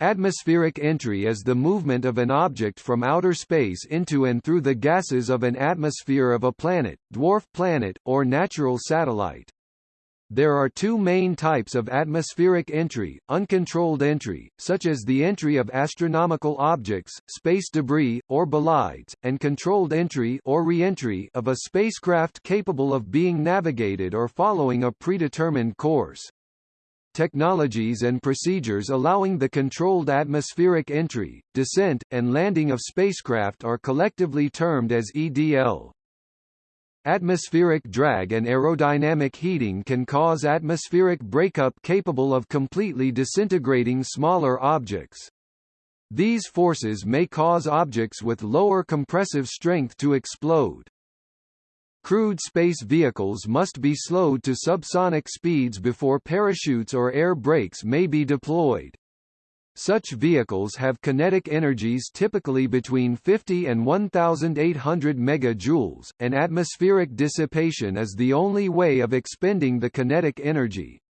Atmospheric entry is the movement of an object from outer space into and through the gases of an atmosphere of a planet, dwarf planet, or natural satellite. There are two main types of atmospheric entry, uncontrolled entry, such as the entry of astronomical objects, space debris, or bolides, and controlled entry or re-entry of a spacecraft capable of being navigated or following a predetermined course technologies and procedures allowing the controlled atmospheric entry, descent, and landing of spacecraft are collectively termed as EDL. Atmospheric drag and aerodynamic heating can cause atmospheric breakup capable of completely disintegrating smaller objects. These forces may cause objects with lower compressive strength to explode. Crewed space vehicles must be slowed to subsonic speeds before parachutes or air brakes may be deployed. Such vehicles have kinetic energies typically between 50 and 1800 megajoules, and atmospheric dissipation is the only way of expending the kinetic energy.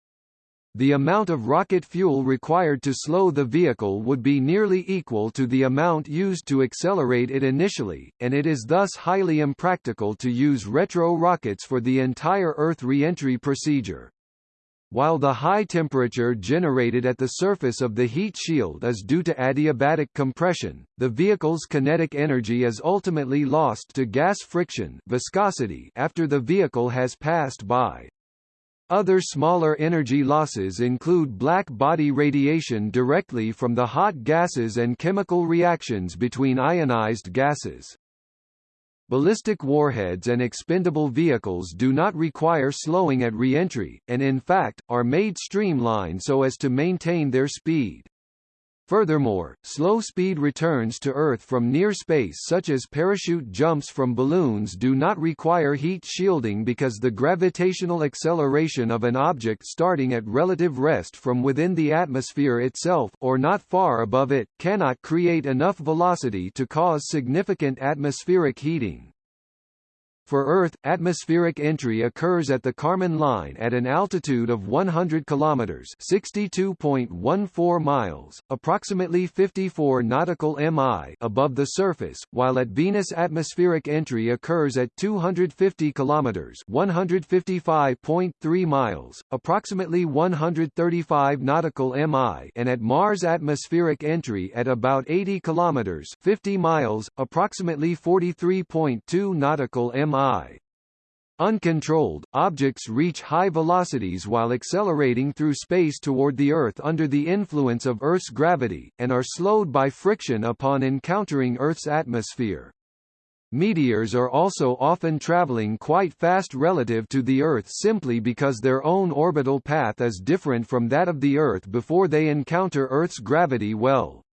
The amount of rocket fuel required to slow the vehicle would be nearly equal to the amount used to accelerate it initially, and it is thus highly impractical to use retro rockets for the entire Earth re-entry procedure. While the high temperature generated at the surface of the heat shield is due to adiabatic compression, the vehicle's kinetic energy is ultimately lost to gas friction viscosity after the vehicle has passed by. Other smaller energy losses include black body radiation directly from the hot gases and chemical reactions between ionized gases. Ballistic warheads and expendable vehicles do not require slowing at re-entry, and in fact, are made streamlined so as to maintain their speed. Furthermore, slow-speed returns to Earth from near space such as parachute jumps from balloons do not require heat shielding because the gravitational acceleration of an object starting at relative rest from within the atmosphere itself or not far above it, cannot create enough velocity to cause significant atmospheric heating. For Earth, atmospheric entry occurs at the Kármán line at an altitude of 100 kilometers (62.14 miles), approximately 54 nautical mi above the surface, while at Venus atmospheric entry occurs at 250 kilometers (155.3 miles), approximately 135 nautical mi, and at Mars atmospheric entry at about 80 kilometers (50 miles), approximately 43.2 nautical mi. Uncontrolled, objects reach high velocities while accelerating through space toward the Earth under the influence of Earth's gravity, and are slowed by friction upon encountering Earth's atmosphere. Meteors are also often traveling quite fast relative to the Earth simply because their own orbital path is different from that of the Earth before they encounter Earth's gravity well.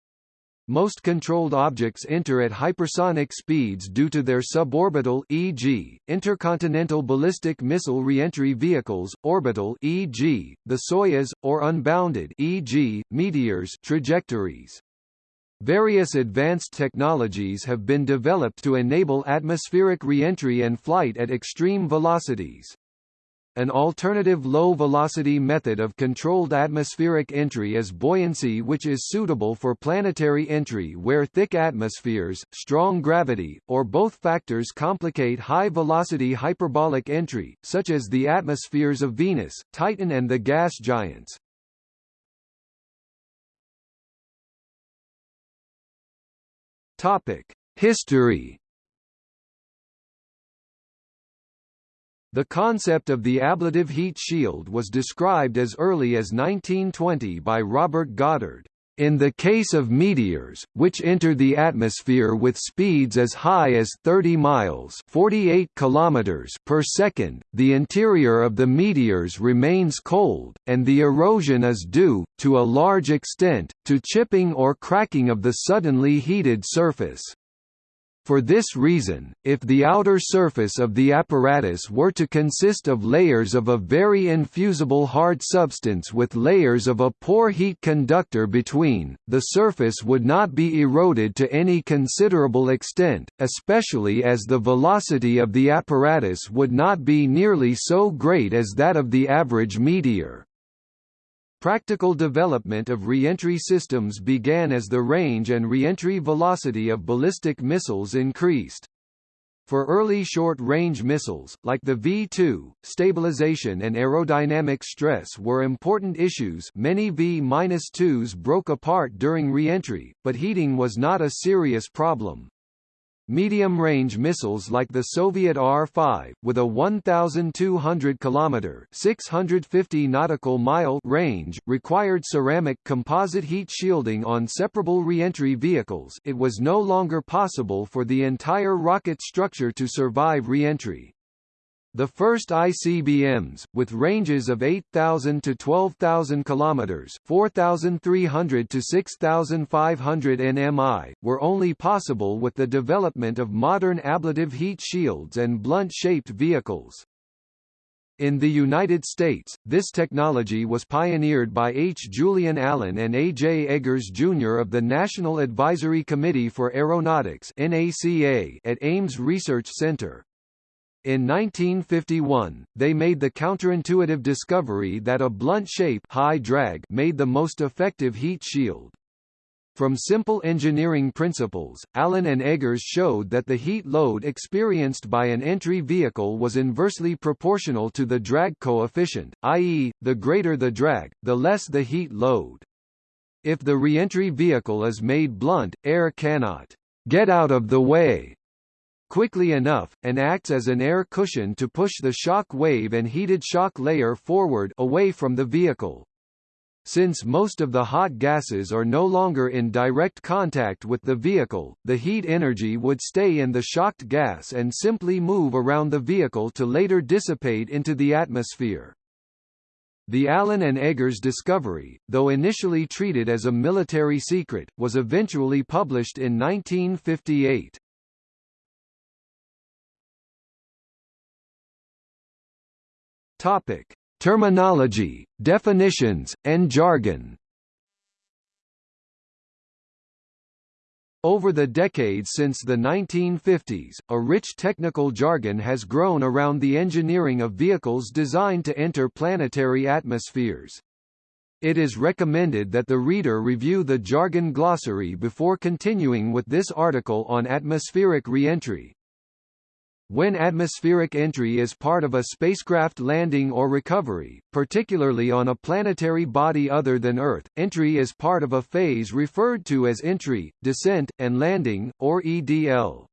Most controlled objects enter at hypersonic speeds due to their suborbital e.g., intercontinental ballistic missile reentry vehicles, orbital e.g., the Soyuz, or unbounded e.g., meteors trajectories. Various advanced technologies have been developed to enable atmospheric reentry and flight at extreme velocities. An alternative low-velocity method of controlled atmospheric entry is buoyancy which is suitable for planetary entry where thick atmospheres, strong gravity, or both factors complicate high-velocity hyperbolic entry, such as the atmospheres of Venus, Titan and the gas giants. History The concept of the ablative heat shield was described as early as 1920 by Robert Goddard. In the case of meteors, which enter the atmosphere with speeds as high as 30 miles 48 kilometers per second, the interior of the meteors remains cold, and the erosion is due, to a large extent, to chipping or cracking of the suddenly heated surface. For this reason, if the outer surface of the apparatus were to consist of layers of a very infusible hard substance with layers of a poor heat conductor between, the surface would not be eroded to any considerable extent, especially as the velocity of the apparatus would not be nearly so great as that of the average meteor. Practical development of reentry systems began as the range and reentry velocity of ballistic missiles increased. For early short-range missiles, like the V-2, stabilization and aerodynamic stress were important issues many V-2s broke apart during reentry, but heating was not a serious problem. Medium-range missiles like the Soviet R-5, with a 1,200 km 650 nautical mile range, required ceramic composite heat shielding on separable reentry vehicles it was no longer possible for the entire rocket structure to survive reentry. The first ICBMs, with ranges of 8,000 to 12,000 km 4,300 to 6,500 nmi, were only possible with the development of modern ablative heat shields and blunt-shaped vehicles. In the United States, this technology was pioneered by H. Julian Allen and A. J. Eggers, Jr. of the National Advisory Committee for Aeronautics at Ames Research Center. In 1951, they made the counterintuitive discovery that a blunt shape high drag made the most effective heat shield. From simple engineering principles, Allen and Eggers showed that the heat load experienced by an entry vehicle was inversely proportional to the drag coefficient, i.e., the greater the drag, the less the heat load. If the reentry vehicle is made blunt, air cannot get out of the way quickly enough, and acts as an air cushion to push the shock wave and heated shock layer forward away from the vehicle. Since most of the hot gases are no longer in direct contact with the vehicle, the heat energy would stay in the shocked gas and simply move around the vehicle to later dissipate into the atmosphere. The Allen and Eggers discovery, though initially treated as a military secret, was eventually published in 1958. Topic: Terminology, definitions, and jargon. Over the decades since the 1950s, a rich technical jargon has grown around the engineering of vehicles designed to enter planetary atmospheres. It is recommended that the reader review the jargon glossary before continuing with this article on atmospheric reentry. When atmospheric entry is part of a spacecraft landing or recovery, particularly on a planetary body other than Earth, entry is part of a phase referred to as entry, descent, and landing, or EDL.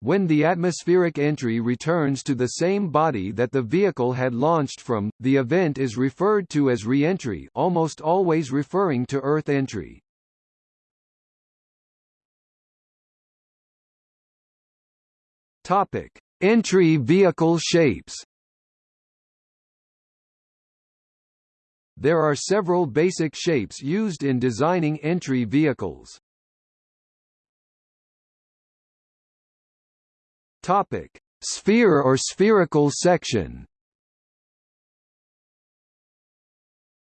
When the atmospheric entry returns to the same body that the vehicle had launched from, the event is referred to as reentry almost always referring to Earth entry. Topic: Entry vehicle shapes. There are several basic shapes used in designing entry vehicles. Topic: Sphere or spherical section.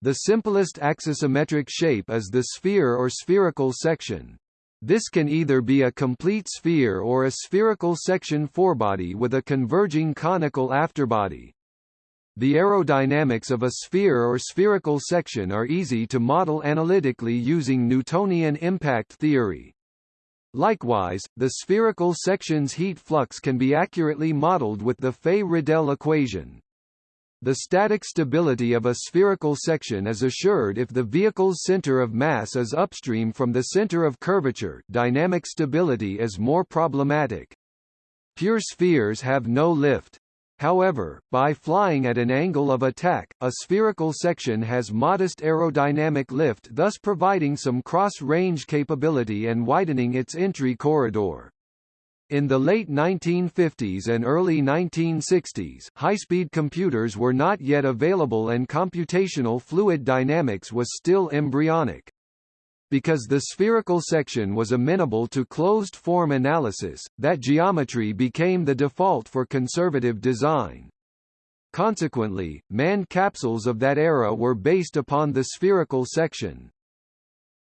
The simplest axisymmetric shape is the sphere or spherical section. This can either be a complete sphere or a spherical section forebody with a converging conical afterbody. The aerodynamics of a sphere or spherical section are easy to model analytically using Newtonian impact theory. Likewise, the spherical section's heat flux can be accurately modeled with the Fay-Riddell equation. The static stability of a spherical section is assured if the vehicle's center of mass is upstream from the center of curvature dynamic stability is more problematic. Pure spheres have no lift. However, by flying at an angle of attack, a spherical section has modest aerodynamic lift thus providing some cross-range capability and widening its entry corridor. In the late 1950s and early 1960s, high-speed computers were not yet available and computational fluid dynamics was still embryonic. Because the spherical section was amenable to closed-form analysis, that geometry became the default for conservative design. Consequently, manned capsules of that era were based upon the spherical section.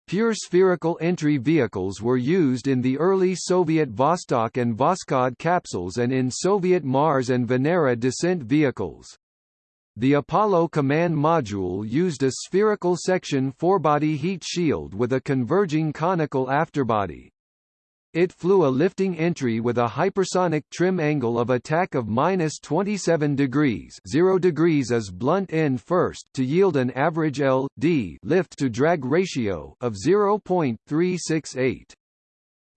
Pure spherical entry vehicles were used in the early Soviet Vostok and Voskhod capsules and in Soviet Mars and Venera descent vehicles. The Apollo command module used a spherical section forebody heat shield with a converging conical afterbody. It flew a lifting entry with a hypersonic trim angle of attack of minus 27 degrees 0 degrees as blunt end first to yield an average L.D. lift to drag ratio of 0.368.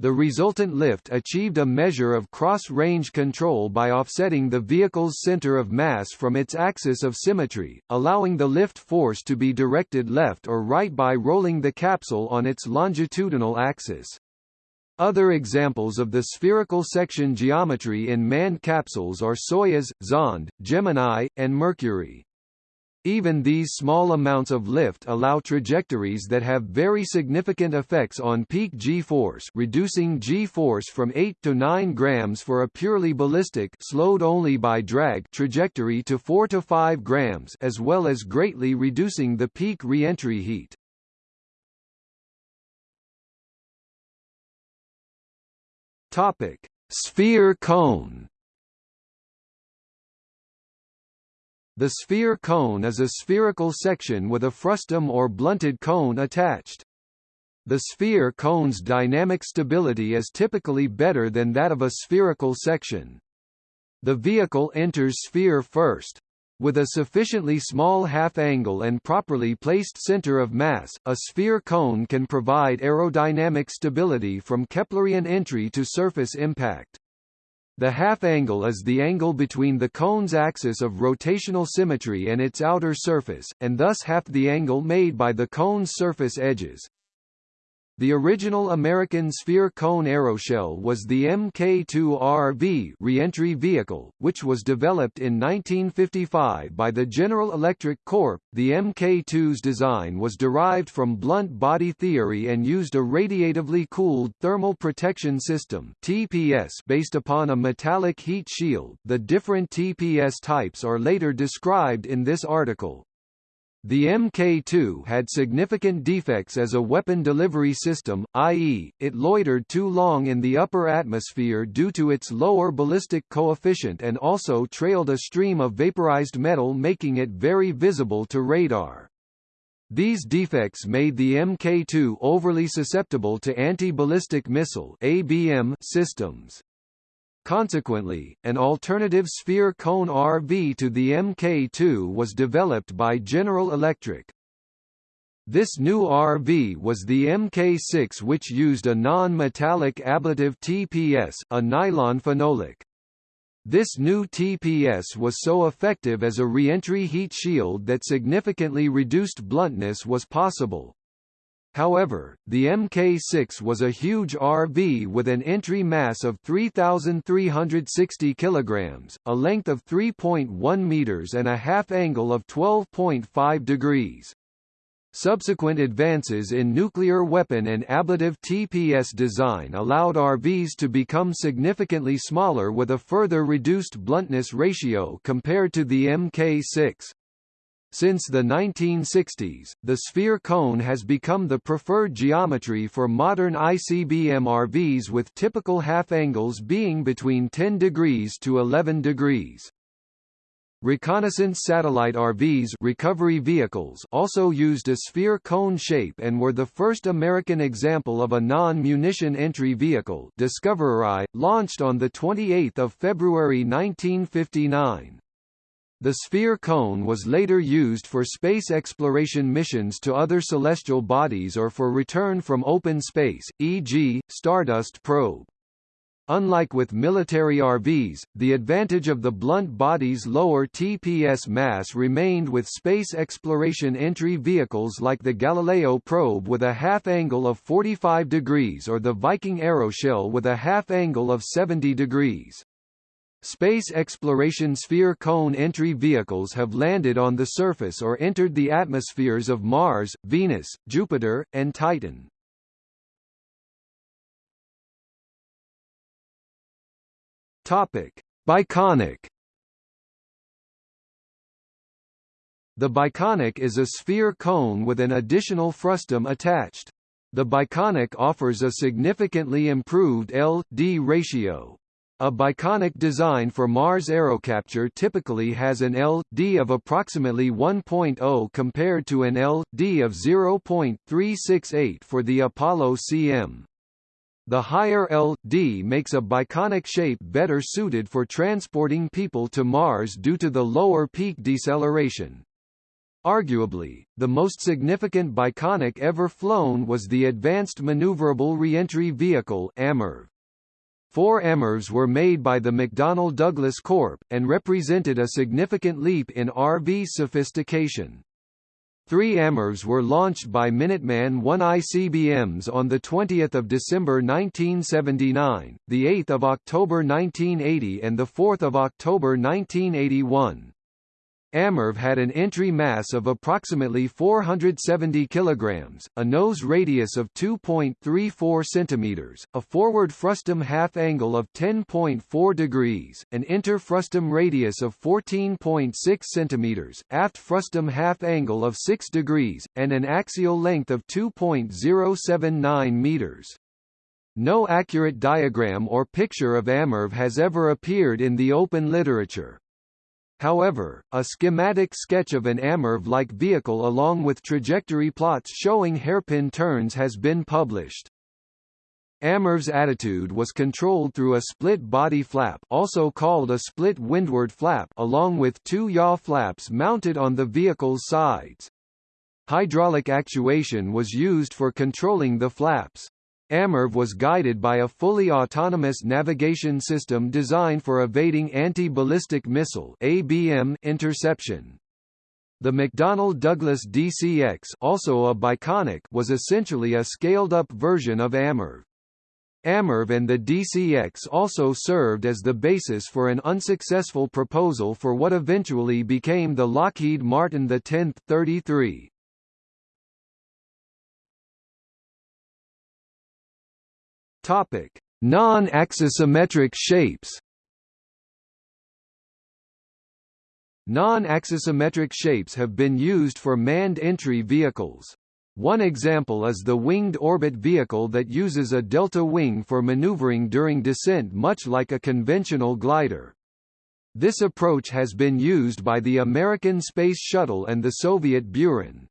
The resultant lift achieved a measure of cross-range control by offsetting the vehicle's center of mass from its axis of symmetry, allowing the lift force to be directed left or right by rolling the capsule on its longitudinal axis. Other examples of the spherical section geometry in manned capsules are Soyuz, Zond, Gemini, and Mercury. Even these small amounts of lift allow trajectories that have very significant effects on peak g-force reducing g-force from 8 to 9 grams for a purely ballistic slowed only by drag trajectory to 4 to 5 grams as well as greatly reducing the peak re-entry heat. Topic: Sphere cone The sphere cone is a spherical section with a frustum or blunted cone attached. The sphere cone's dynamic stability is typically better than that of a spherical section. The vehicle enters sphere first. With a sufficiently small half-angle and properly placed center of mass, a sphere cone can provide aerodynamic stability from Keplerian entry to surface impact. The half-angle is the angle between the cone's axis of rotational symmetry and its outer surface, and thus half the angle made by the cone's surface edges. The original American sphere cone aeroshell was the Mk2RV reentry vehicle, which was developed in 1955 by the General Electric Corp. The Mk2's design was derived from blunt body theory and used a radiatively cooled thermal protection system (TPS) based upon a metallic heat shield. The different TPS types are later described in this article. The Mk2 had significant defects as a weapon delivery system, i.e., it loitered too long in the upper atmosphere due to its lower ballistic coefficient and also trailed a stream of vaporized metal making it very visible to radar. These defects made the Mk2 overly susceptible to anti-ballistic missile ABM systems. Consequently, an alternative sphere cone RV to the Mk2 was developed by General Electric. This new RV was the Mk6 which used a non-metallic ablative TPS a nylon phenolic. This new TPS was so effective as a re-entry heat shield that significantly reduced bluntness was possible. However, the Mk6 was a huge RV with an entry mass of 3,360 kg, a length of 3.1 meters and a half angle of 12.5 degrees. Subsequent advances in nuclear weapon and ablative TPS design allowed RVs to become significantly smaller with a further reduced bluntness ratio compared to the Mk6. Since the 1960s, the sphere cone has become the preferred geometry for modern ICBM RVs with typical half angles being between 10 degrees to 11 degrees. Reconnaissance satellite RVs recovery vehicles also used a sphere cone shape and were the first American example of a non-munition entry vehicle Discoverer I, launched on 28 February 1959. The sphere cone was later used for space exploration missions to other celestial bodies or for return from open space, e.g., Stardust probe. Unlike with military RVs, the advantage of the blunt body's lower TPS mass remained with space exploration entry vehicles like the Galileo probe with a half angle of 45 degrees or the Viking aeroshell with a half angle of 70 degrees. Space exploration sphere cone entry vehicles have landed on the surface or entered the atmospheres of Mars, Venus, Jupiter, and Titan. Topic: Biconic. The biconic is a sphere cone with an additional frustum attached. The biconic offers a significantly improved L-D ratio, A biconic design for Mars aerocapture typically has an L.D. of approximately 1.0 compared to an L.D. of 0.368 for the Apollo CM. The higher L.D. makes a biconic shape better suited for transporting people to Mars due to the lower peak deceleration. Arguably, the most significant biconic ever flown was the Advanced Maneuverable Reentry Vehicle AMRV. Four AMRVs were made by the McDonnell Douglas Corp., and represented a significant leap in RV sophistication. Three AMRVs were launched by Minuteman 1 ICBMs on 20 December 1979, 8 October 1980 and 4 October 1981. AMRV had an entry mass of approximately 470 kilograms, a nose radius of 2.34 centimeters, a forward frustum half angle of 10.4 degrees, an inter-frustum radius of 14.6 centimeters, aft frustum half angle of 6 degrees, and an axial length of 2.079 meters. No accurate diagram or picture of AMRV has ever appeared in the open literature. However, a schematic sketch of an AMRV-like vehicle along with trajectory plots showing hairpin turns has been published. AMRV's attitude was controlled through a split body flap also called a split windward flap along with two yaw flaps mounted on the vehicle's sides. Hydraulic actuation was used for controlling the flaps. AMRV was guided by a fully autonomous navigation system designed for evading anti-ballistic missile ABM interception. The McDonnell Douglas DCX also a biconic was essentially a scaled-up version of AMRV. AMRV and the DCX also served as the basis for an unsuccessful proposal for what eventually became the Lockheed Martin X-33. Topic: Non-axisymmetric shapes. Non-axisymmetric shapes have been used for manned entry vehicles. One example is the winged orbit vehicle that uses a delta wing for maneuvering during descent much like a conventional glider. This approach has been used by the American Space Shuttle and the Soviet Buran.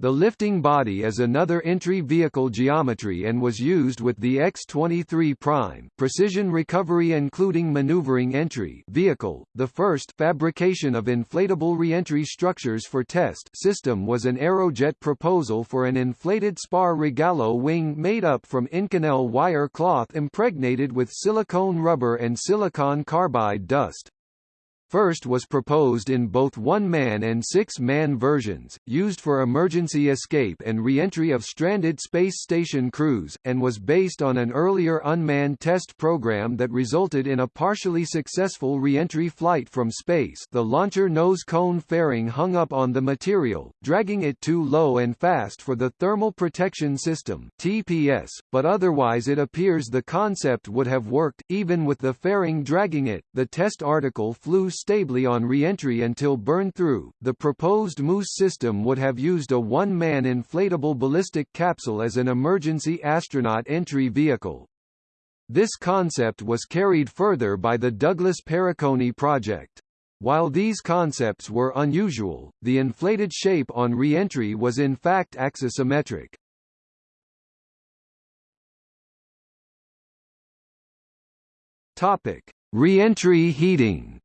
The lifting body is another entry vehicle geometry and was used with the X-23 Prime precision recovery including maneuvering entry vehicle. The first fabrication of inflatable reentry structures for test system was an Aerojet proposal for an inflated spar Rogallo wing made up from Inconel wire cloth impregnated with silicone rubber and silicon carbide dust. First was proposed in both one-man and six-man versions, used for emergency escape and re-entry of stranded space station crews, and was based on an earlier unmanned test program that resulted in a partially successful re-entry flight from space the launcher nose cone fairing hung up on the material, dragging it too low and fast for the Thermal Protection System TPS, but otherwise it appears the concept would have worked, even with the fairing dragging it. The test article flew stably on re-entry until burn through. The proposed Moose system would have used a one-man inflatable ballistic capsule as an emergency astronaut entry vehicle. This concept was carried further by the Douglas Paracone project. While these concepts were unusual, the inflated shape on re-entry was in fact axisymmetric. Topic: Re-entry heating.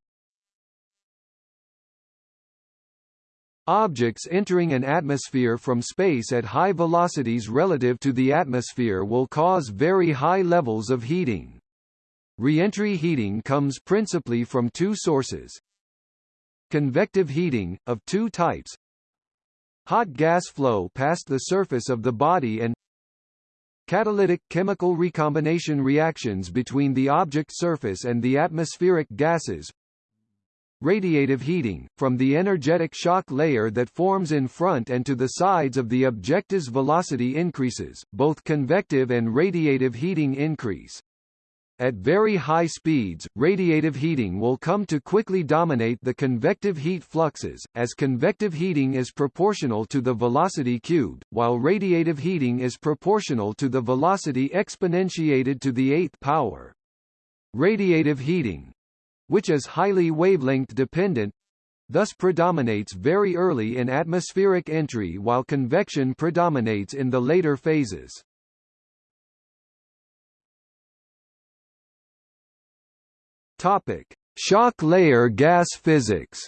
Objects entering an atmosphere from space at high velocities relative to the atmosphere will cause very high levels of heating. Reentry heating comes principally from two sources. Convective heating, of two types. Hot gas flow past the surface of the body and Catalytic chemical recombination reactions between the object surface and the atmospheric gases, radiative heating, from the energetic shock layer that forms in front and to the sides of the objective's velocity increases, both convective and radiative heating increase. At very high speeds, radiative heating will come to quickly dominate the convective heat fluxes, as convective heating is proportional to the velocity cubed, while radiative heating is proportional to the velocity exponentiated to the eighth power. Radiative heating which is highly wavelength dependent thus predominates very early in atmospheric entry while convection predominates in the later phases. Topic: Shock layer gas physics.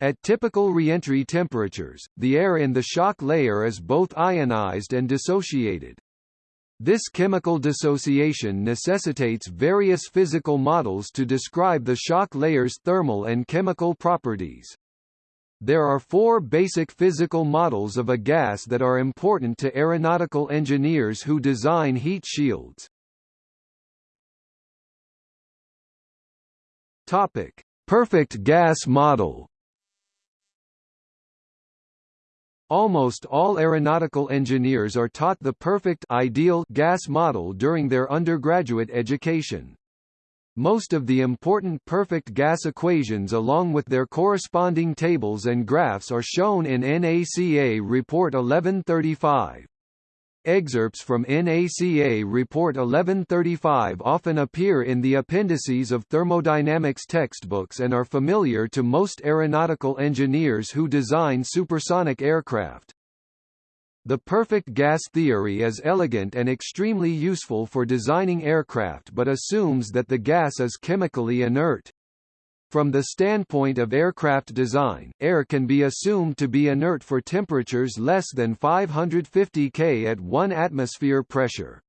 At typical reentry temperatures, the air in the shock layer is both ionized and dissociated. This chemical dissociation necessitates various physical models to describe the shock layer's thermal and chemical properties. There are four basic physical models of a gas that are important to aeronautical engineers who design heat shields. Topic: Perfect gas model. Almost all aeronautical engineers are taught the perfect ideal gas model during their undergraduate education. Most of the important perfect gas equations along with their corresponding tables and graphs are shown in NACA Report 1135. Excerpts from NACA Report 1135 often appear in the appendices of thermodynamics textbooks and are familiar to most aeronautical engineers who design supersonic aircraft. The perfect gas theory is elegant and extremely useful for designing aircraft but assumes that the gas is chemically inert. From the standpoint of aircraft design, air can be assumed to be inert for temperatures less than 550 K at 1 atmosphere pressure.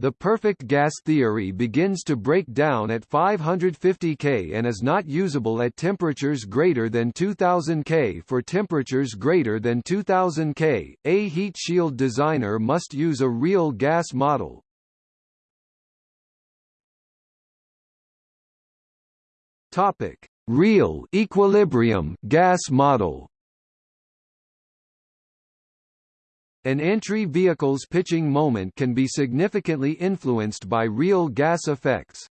The perfect gas theory begins to break down at 550 K and is not usable at temperatures greater than 2000 K. For temperatures greater than 2000 K, a heat shield designer must use a real gas model, Topic: Real equilibrium gas model. An entry vehicle's pitching moment can be significantly influenced by real gas effects.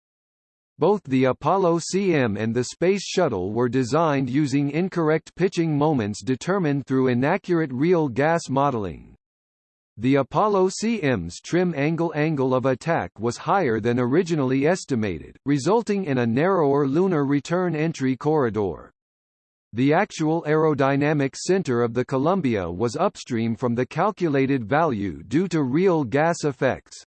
Both the Apollo CM and the Space Shuttle were designed using incorrect pitching moments determined through inaccurate real gas modeling. The Apollo CM's trim angle angle of attack was higher than originally estimated, resulting in a narrower lunar return entry corridor. The actual aerodynamic center of the Columbia was upstream from the calculated value due to real gas effects.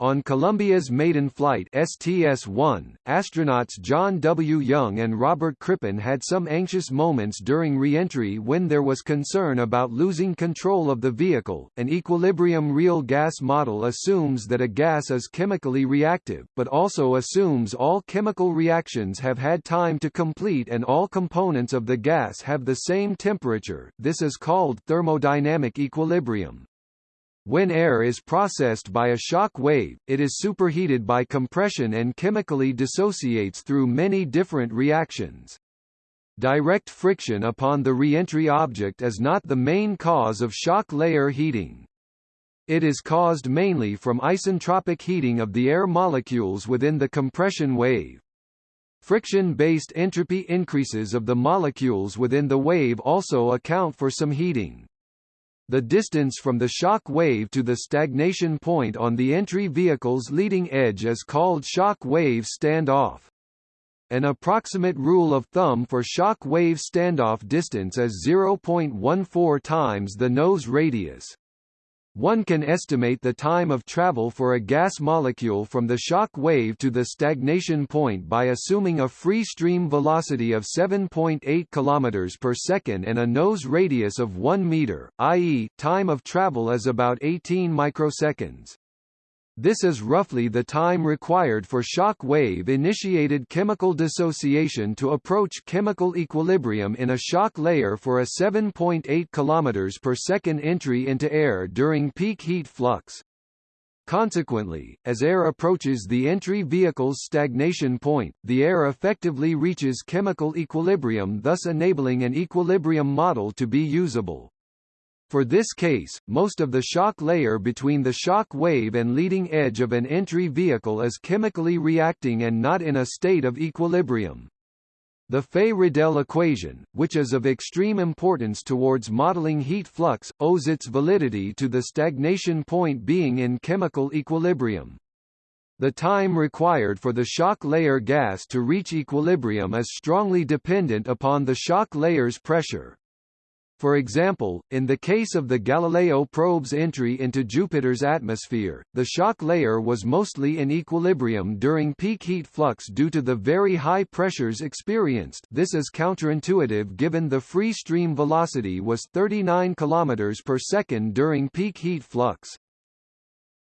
On Columbia's maiden flight STS-1, astronauts John W. Young and Robert Crippen had some anxious moments during re-entry when there was concern about losing control of the vehicle. An equilibrium real gas model assumes that a gas is chemically reactive, but also assumes all chemical reactions have had time to complete and all components of the gas have the same temperature. This is called thermodynamic equilibrium. When air is processed by a shock wave, it is superheated by compression and chemically dissociates through many different reactions. Direct friction upon the reentry object is not the main cause of shock layer heating. It is caused mainly from isentropic heating of the air molecules within the compression wave. Friction-based entropy increases of the molecules within the wave also account for some heating. The distance from the shock wave to the stagnation point on the entry vehicle's leading edge is called shock wave standoff. An approximate rule of thumb for shock wave standoff distance is 0.14 times the nose radius. One can estimate the time of travel for a gas molecule from the shock wave to the stagnation point by assuming a free stream velocity of 7.8 km per second and a nose radius of 1 meter, i.e., time of travel is about 18 microseconds. This is roughly the time required for shock wave-initiated chemical dissociation to approach chemical equilibrium in a shock layer for a 7.8 km per second entry into air during peak heat flux. Consequently, as air approaches the entry vehicle's stagnation point, the air effectively reaches chemical equilibrium thus enabling an equilibrium model to be usable. For this case, most of the shock layer between the shock wave and leading edge of an entry vehicle is chemically reacting and not in a state of equilibrium. The Fay-Riddell equation, which is of extreme importance towards modeling heat flux, owes its validity to the stagnation point being in chemical equilibrium. The time required for the shock layer gas to reach equilibrium is strongly dependent upon the shock layer's pressure. For example, in the case of the Galileo probe's entry into Jupiter's atmosphere, the shock layer was mostly in equilibrium during peak heat flux due to the very high pressures experienced this is counterintuitive given the free stream velocity was 39 km per second during peak heat flux.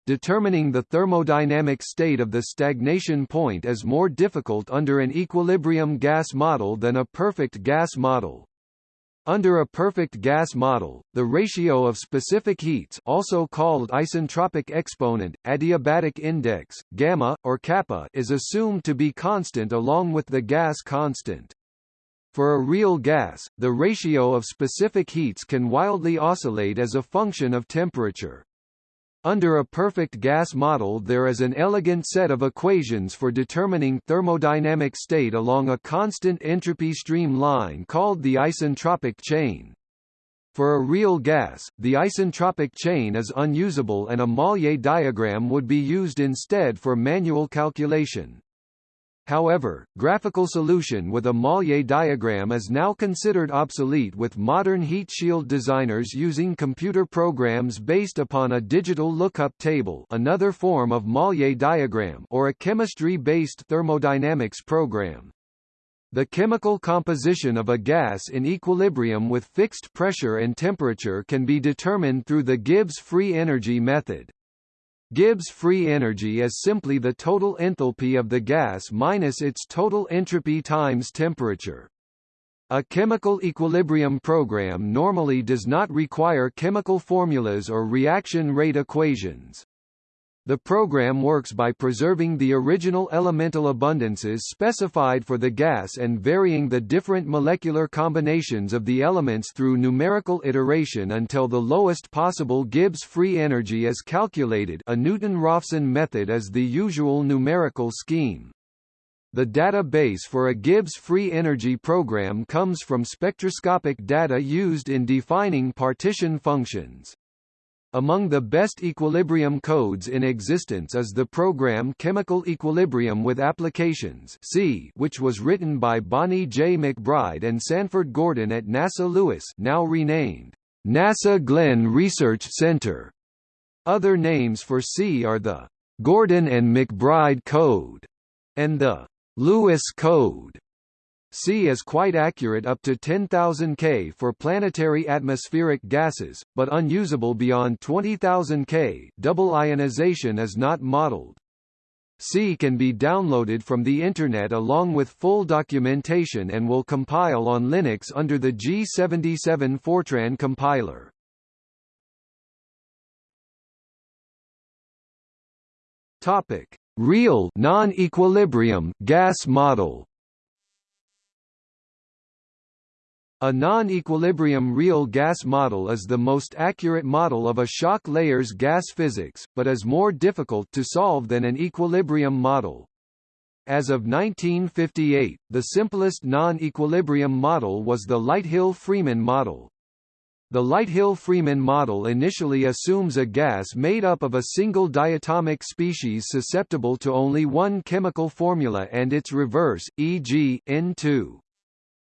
Determining the thermodynamic state of the stagnation point is more difficult under an equilibrium gas model than a perfect gas model. Under a perfect gas model, the ratio of specific heats also called isentropic exponent, adiabatic index, gamma, or kappa is assumed to be constant along with the gas constant. For a real gas, the ratio of specific heats can wildly oscillate as a function of temperature. Under a perfect gas model there is an elegant set of equations for determining thermodynamic state along a constant entropy stream line called the isentropic chain. For a real gas, the isentropic chain is unusable and a Mollier diagram would be used instead for manual calculation. However, graphical solution with a Mollier diagram is now considered obsolete with modern heat shield designers using computer programs based upon a digital lookup table another form of Mollier diagram or a chemistry-based thermodynamics program. The chemical composition of a gas in equilibrium with fixed pressure and temperature can be determined through the Gibbs free energy method. Gibbs free energy is simply the total enthalpy of the gas minus its total entropy times temperature. A chemical equilibrium program normally does not require chemical formulas or reaction rate equations. The program works by preserving the original elemental abundances specified for the gas and varying the different molecular combinations of the elements through numerical iteration until the lowest possible Gibbs free energy is calculated a Newton-Raphson method is the usual numerical scheme. The database for a Gibbs free energy program comes from spectroscopic data used in defining partition functions. Among the best equilibrium codes in existence is the program Chemical Equilibrium with Applications C, which was written by Bonnie J. McBride and Sanford Gordon at NASA Lewis now renamed NASA Glenn Research Center. Other names for C are the Gordon and McBride Code and the Lewis Code. C is quite accurate up to 10,000 K for planetary atmospheric gases, but unusable beyond 20,000 K double ionization is not modeled. C can be downloaded from the Internet along with full documentation and will compile on Linux under the G77 Fortran compiler. Topic: Real non-equilibrium gas model. A non-equilibrium real gas model is the most accurate model of a shock layer's gas physics, but is more difficult to solve than an equilibrium model. As of 1958, the simplest non-equilibrium model was the Lighthill-Freeman model. The Lighthill-Freeman model initially assumes a gas made up of a single diatomic species susceptible to only one chemical formula and its reverse, e.g., N2.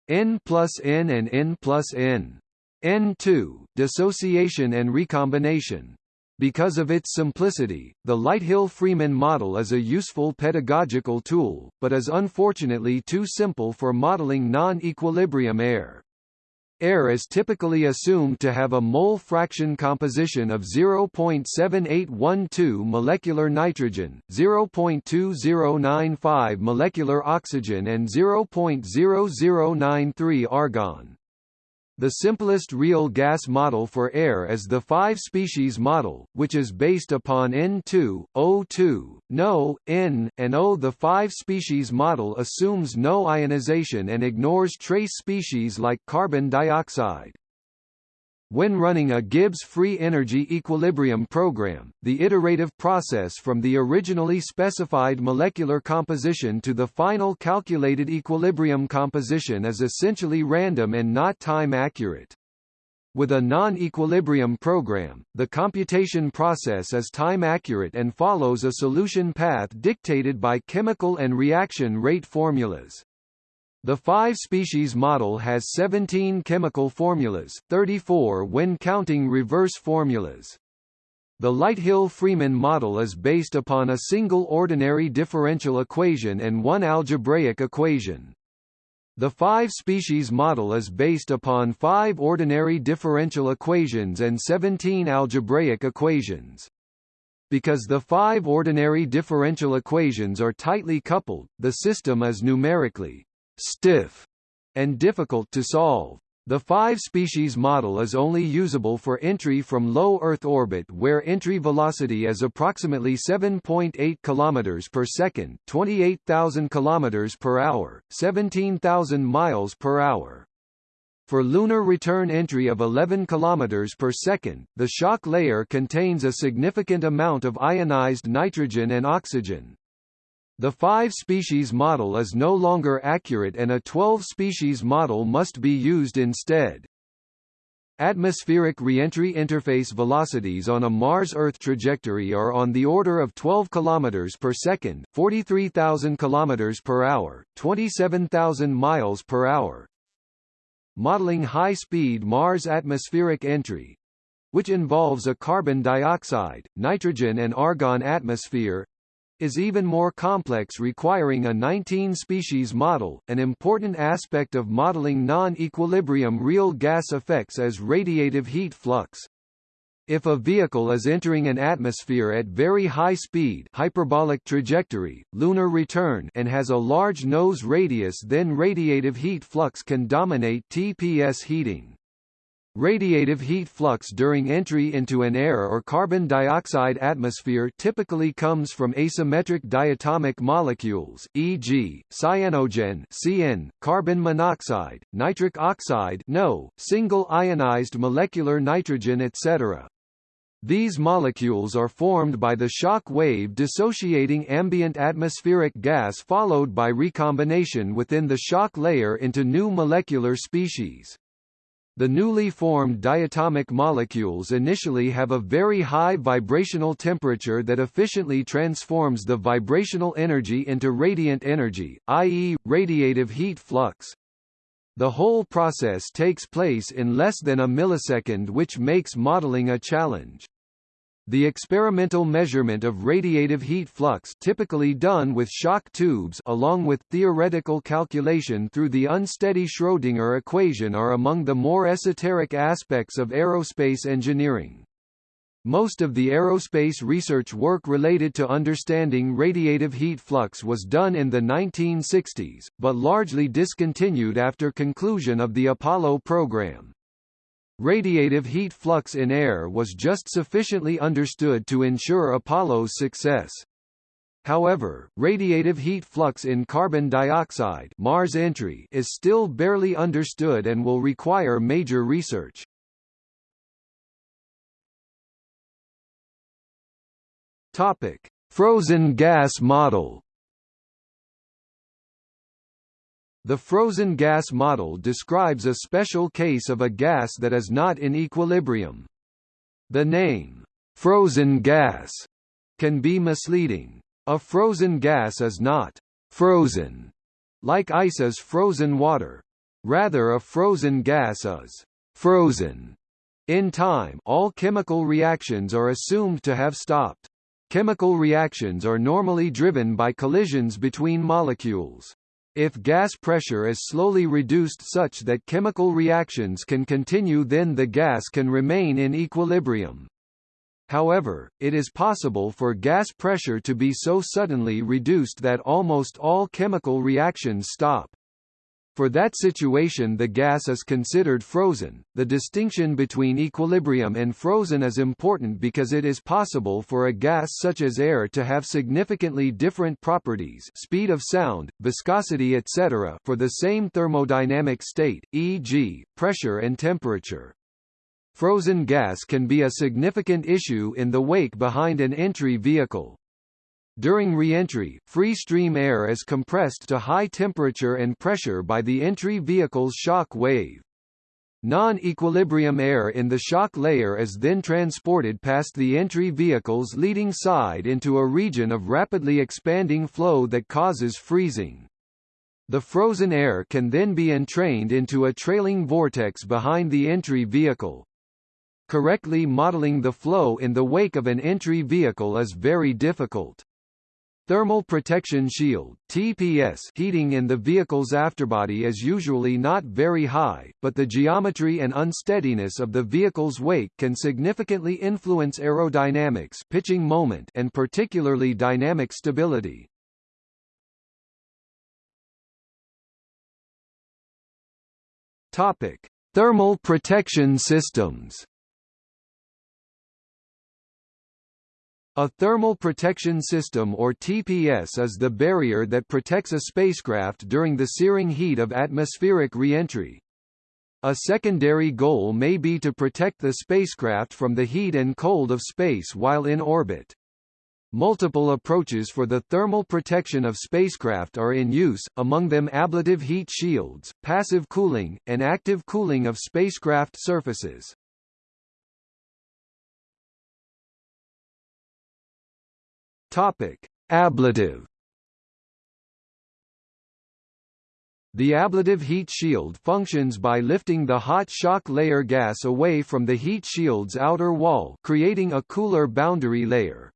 N plus N and N plus N. N2, dissociation and recombination. Because of its simplicity, the Lighthill-Freeman model is a useful pedagogical tool, but is unfortunately too simple for modeling non-equilibrium air. Air is typically assumed to have a mole fraction composition of 0.7812 molecular nitrogen, 0.2095 molecular oxygen and 0.0093 argon. The simplest real gas model for air is the five-species model, which is based upon N2, O2, NO, N, and O. The five-species model assumes no ionization and ignores trace species like carbon dioxide. When running a Gibbs free energy equilibrium program, the iterative process from the originally specified molecular composition to the final calculated equilibrium composition is essentially random and not time accurate. With a non-equilibrium program, the computation process is time accurate and follows a solution path dictated by chemical and reaction rate formulas. The five-species model has 17 chemical formulas, 34 when counting reverse formulas. The Lighthill-Freeman model is based upon a single ordinary differential equation and one algebraic equation. The five-species model is based upon five ordinary differential equations and 17 algebraic equations. Because the five ordinary differential equations are tightly coupled, the system is numerically stiff, and difficult to solve. The five-species model is only usable for entry from low Earth orbit where entry velocity is approximately 7.8 km per second 28,000 km per hour, 17,000 miles per hour. For lunar return entry of 11 km per second, the shock layer contains a significant amount of ionized nitrogen and oxygen. The five-species model is no longer accurate and a 12-species model must be used instead. Atmospheric reentry interface velocities on a Mars-Earth trajectory are on the order of 12 km per second, 43,000 km per hour, 27,000 miles per hour. Modeling high-speed Mars atmospheric entry, which involves a carbon dioxide, nitrogen and argon atmosphere, is even more complex requiring a 19-species model. An important aspect of modeling non-equilibrium real gas effects is radiative heat flux. If a vehicle is entering an atmosphere at very high speed hyperbolic trajectory, lunar return and has a large nose radius then radiative heat flux can dominate TPS heating. Radiative heat flux during entry into an air or carbon dioxide atmosphere typically comes from asymmetric diatomic molecules, e.g., cyanogen (CN), carbon monoxide, nitric oxide (NO), single ionized molecular nitrogen etc. These molecules are formed by the shock wave dissociating ambient atmospheric gas followed by recombination within the shock layer into new molecular species. The newly formed diatomic molecules initially have a very high vibrational temperature that efficiently transforms the vibrational energy into radiant energy, i.e., radiative heat flux. The whole process takes place in less than a millisecond which makes modeling a challenge. The experimental measurement of radiative heat flux typically done with shock tubes along with theoretical calculation through the unsteady Schrödinger equation are among the more esoteric aspects of aerospace engineering. Most of the aerospace research work related to understanding radiative heat flux was done in the 1960s, but largely discontinued after conclusion of the Apollo program. Radiative heat flux in air was just sufficiently understood to ensure Apollo's success. However, radiative heat flux in carbon dioxide Mars entry is still barely understood and will require major research. Topic: Frozen gas model. The frozen gas model describes a special case of a gas that is not in equilibrium. The name, frozen gas, can be misleading. A frozen gas is not frozen, like ice is frozen water. Rather a frozen gas is frozen. In time all chemical reactions are assumed to have stopped. Chemical reactions are normally driven by collisions between molecules. If gas pressure is slowly reduced such that chemical reactions can continue then the gas can remain in equilibrium. However, it is possible for gas pressure to be so suddenly reduced that almost all chemical reactions stop. For that situation the gas is considered frozen. The distinction between equilibrium and frozen is important because it is possible for a gas such as air to have significantly different properties speed of sound, viscosity etc. for the same thermodynamic state, e.g., pressure and temperature. Frozen gas can be a significant issue in the wake behind an entry vehicle. During re-entry, free stream air is compressed to high temperature and pressure by the entry vehicle's shock wave. Non-equilibrium air in the shock layer is then transported past the entry vehicle's leading side into a region of rapidly expanding flow that causes freezing. The frozen air can then be entrained into a trailing vortex behind the entry vehicle. Correctly modeling the flow in the wake of an entry vehicle is very difficult. Thermal protection shield TPS heating in the vehicle's afterbody is usually not very high, but the geometry and unsteadiness of the vehicle's wake can significantly influence aerodynamics pitching moment and particularly dynamic stability. Thermal protection systems A thermal protection system or TPS is the barrier that protects a spacecraft during the searing heat of atmospheric reentry. A secondary goal may be to protect the spacecraft from the heat and cold of space while in orbit. Multiple approaches for the thermal protection of spacecraft are in use, among them ablative heat shields, passive cooling, and active cooling of spacecraft surfaces. Topic: Ablative The ablative heat shield functions by lifting the hot shock layer gas away from the heat shield's outer wall creating a cooler boundary layer.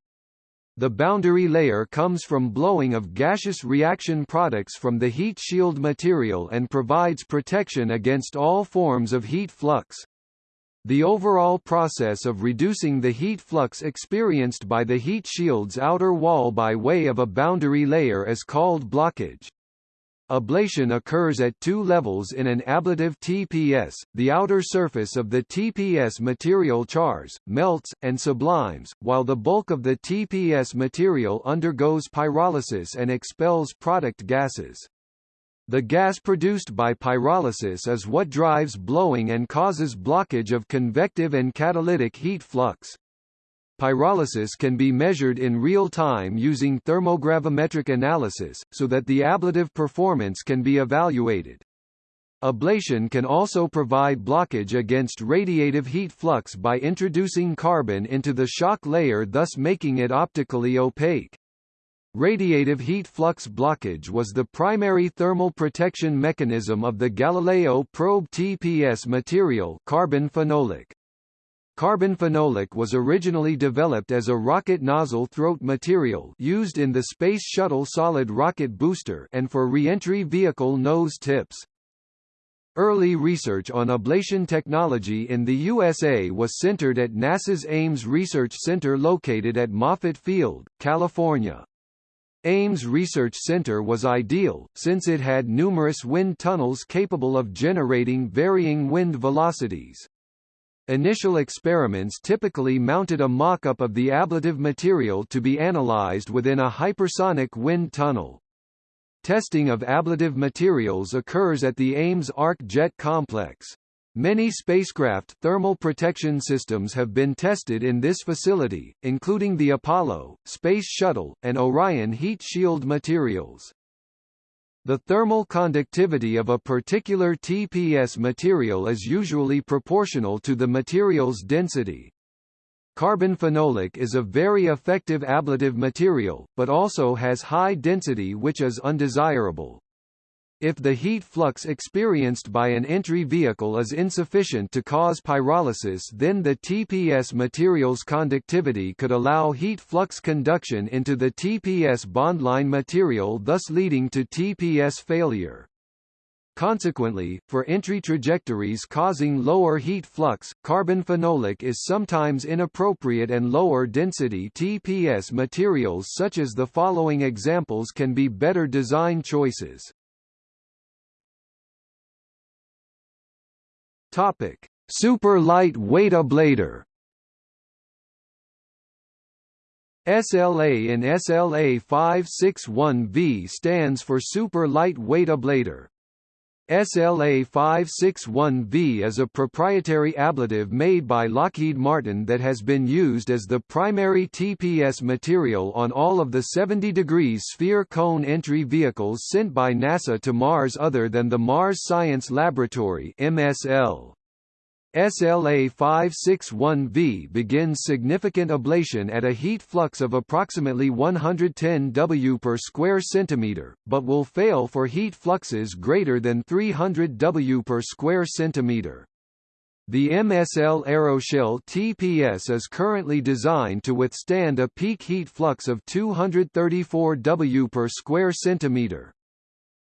The boundary layer comes from blowing of gaseous reaction products from the heat shield material and provides protection against all forms of heat flux. The overall process of reducing the heat flux experienced by the heat shield's outer wall by way of a boundary layer is called blockage. Ablation occurs at two levels in an ablative TPS, the outer surface of the TPS material chars, melts, and sublimes, while the bulk of the TPS material undergoes pyrolysis and expels product gases. The gas produced by pyrolysis is what drives blowing and causes blockage of convective and catalytic heat flux. Pyrolysis can be measured in real time using thermogravimetric analysis, so that the ablative performance can be evaluated. Ablation can also provide blockage against radiative heat flux by introducing carbon into the shock layer thus making it optically opaque. Radiative heat flux blockage was the primary thermal protection mechanism of the Galileo probe TPS material carbon phenolic. Carbon phenolic was originally developed as a rocket nozzle throat material used in the Space Shuttle solid rocket booster and for reentry vehicle nose tips. Early research on ablation technology in the USA was centered at NASA's Ames Research Center located at Moffett Field, California. Ames Research Center was ideal, since it had numerous wind tunnels capable of generating varying wind velocities. Initial experiments typically mounted a mock-up of the ablative material to be analyzed within a hypersonic wind tunnel. Testing of ablative materials occurs at the Ames Arc Jet Complex. Many spacecraft thermal protection systems have been tested in this facility, including the Apollo, Space Shuttle, and Orion heat shield materials. The thermal conductivity of a particular TPS material is usually proportional to the material's density. Carbon phenolic is a very effective ablative material, but also has high density which is undesirable. If the heat flux experienced by an entry vehicle is insufficient to cause pyrolysis then the TPS material's conductivity could allow heat flux conduction into the TPS bondline material thus leading to TPS failure. Consequently, for entry trajectories causing lower heat flux, carbon phenolic is sometimes inappropriate and lower density TPS materials such as the following examples can be better design choices. Topic: Super lightweight ablator. SLA in SLA 561V stands for super lightweight ablator. SLA-561V is a proprietary ablative made by Lockheed Martin that has been used as the primary TPS material on all of the 70 degrees sphere cone entry vehicles sent by NASA to Mars other than the Mars Science Laboratory MSL. SLA-561V begins significant ablation at a heat flux of approximately 110 W per square centimeter, but will fail for heat fluxes greater than 300 W per square centimeter. The MSL Aeroshell TPS is currently designed to withstand a peak heat flux of 234 W per square centimeter.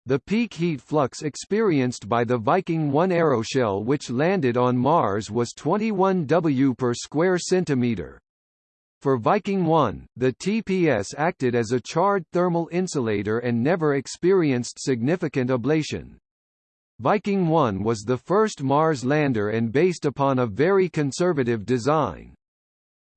The peak heat flux experienced by the Viking 1 aeroshell which landed on Mars was 21 W per square centimeter. For Viking 1, the TPS acted as a charred thermal insulator and never experienced significant ablation. Viking 1 was the first Mars lander and based upon a very conservative design.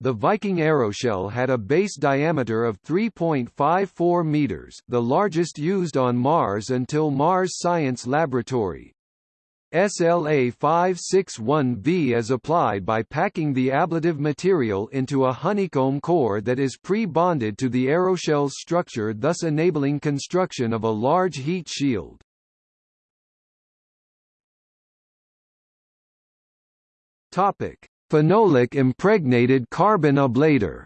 The Viking aeroshell had a base diameter of 3.54 meters, the largest used on Mars until Mars Science Laboratory. SLA-561V is applied by packing the ablative material into a honeycomb core that is pre-bonded to the aeroshell's structure thus enabling construction of a large heat shield. Topic: Phenolic impregnated carbon ablator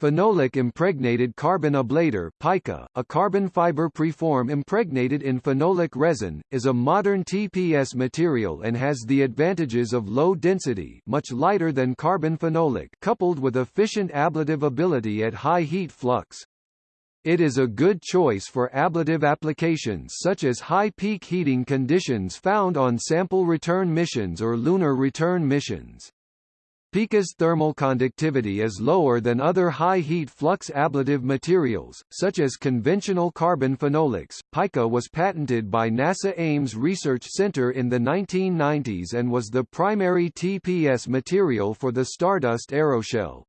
Phenolic impregnated carbon ablator PICA, a carbon fiber preform impregnated in phenolic resin, is a modern TPS material and has the advantages of low density much lighter than carbon phenolic coupled with efficient ablative ability at high heat flux. It is a good choice for ablative applications such as high peak heating conditions found on sample return missions or lunar return missions. PICA's thermal conductivity is lower than other high-heat flux ablative materials, such as conventional carbon phenolics. PICA was patented by NASA Ames Research Center in the 1990s and was the primary TPS material for the Stardust aeroshell.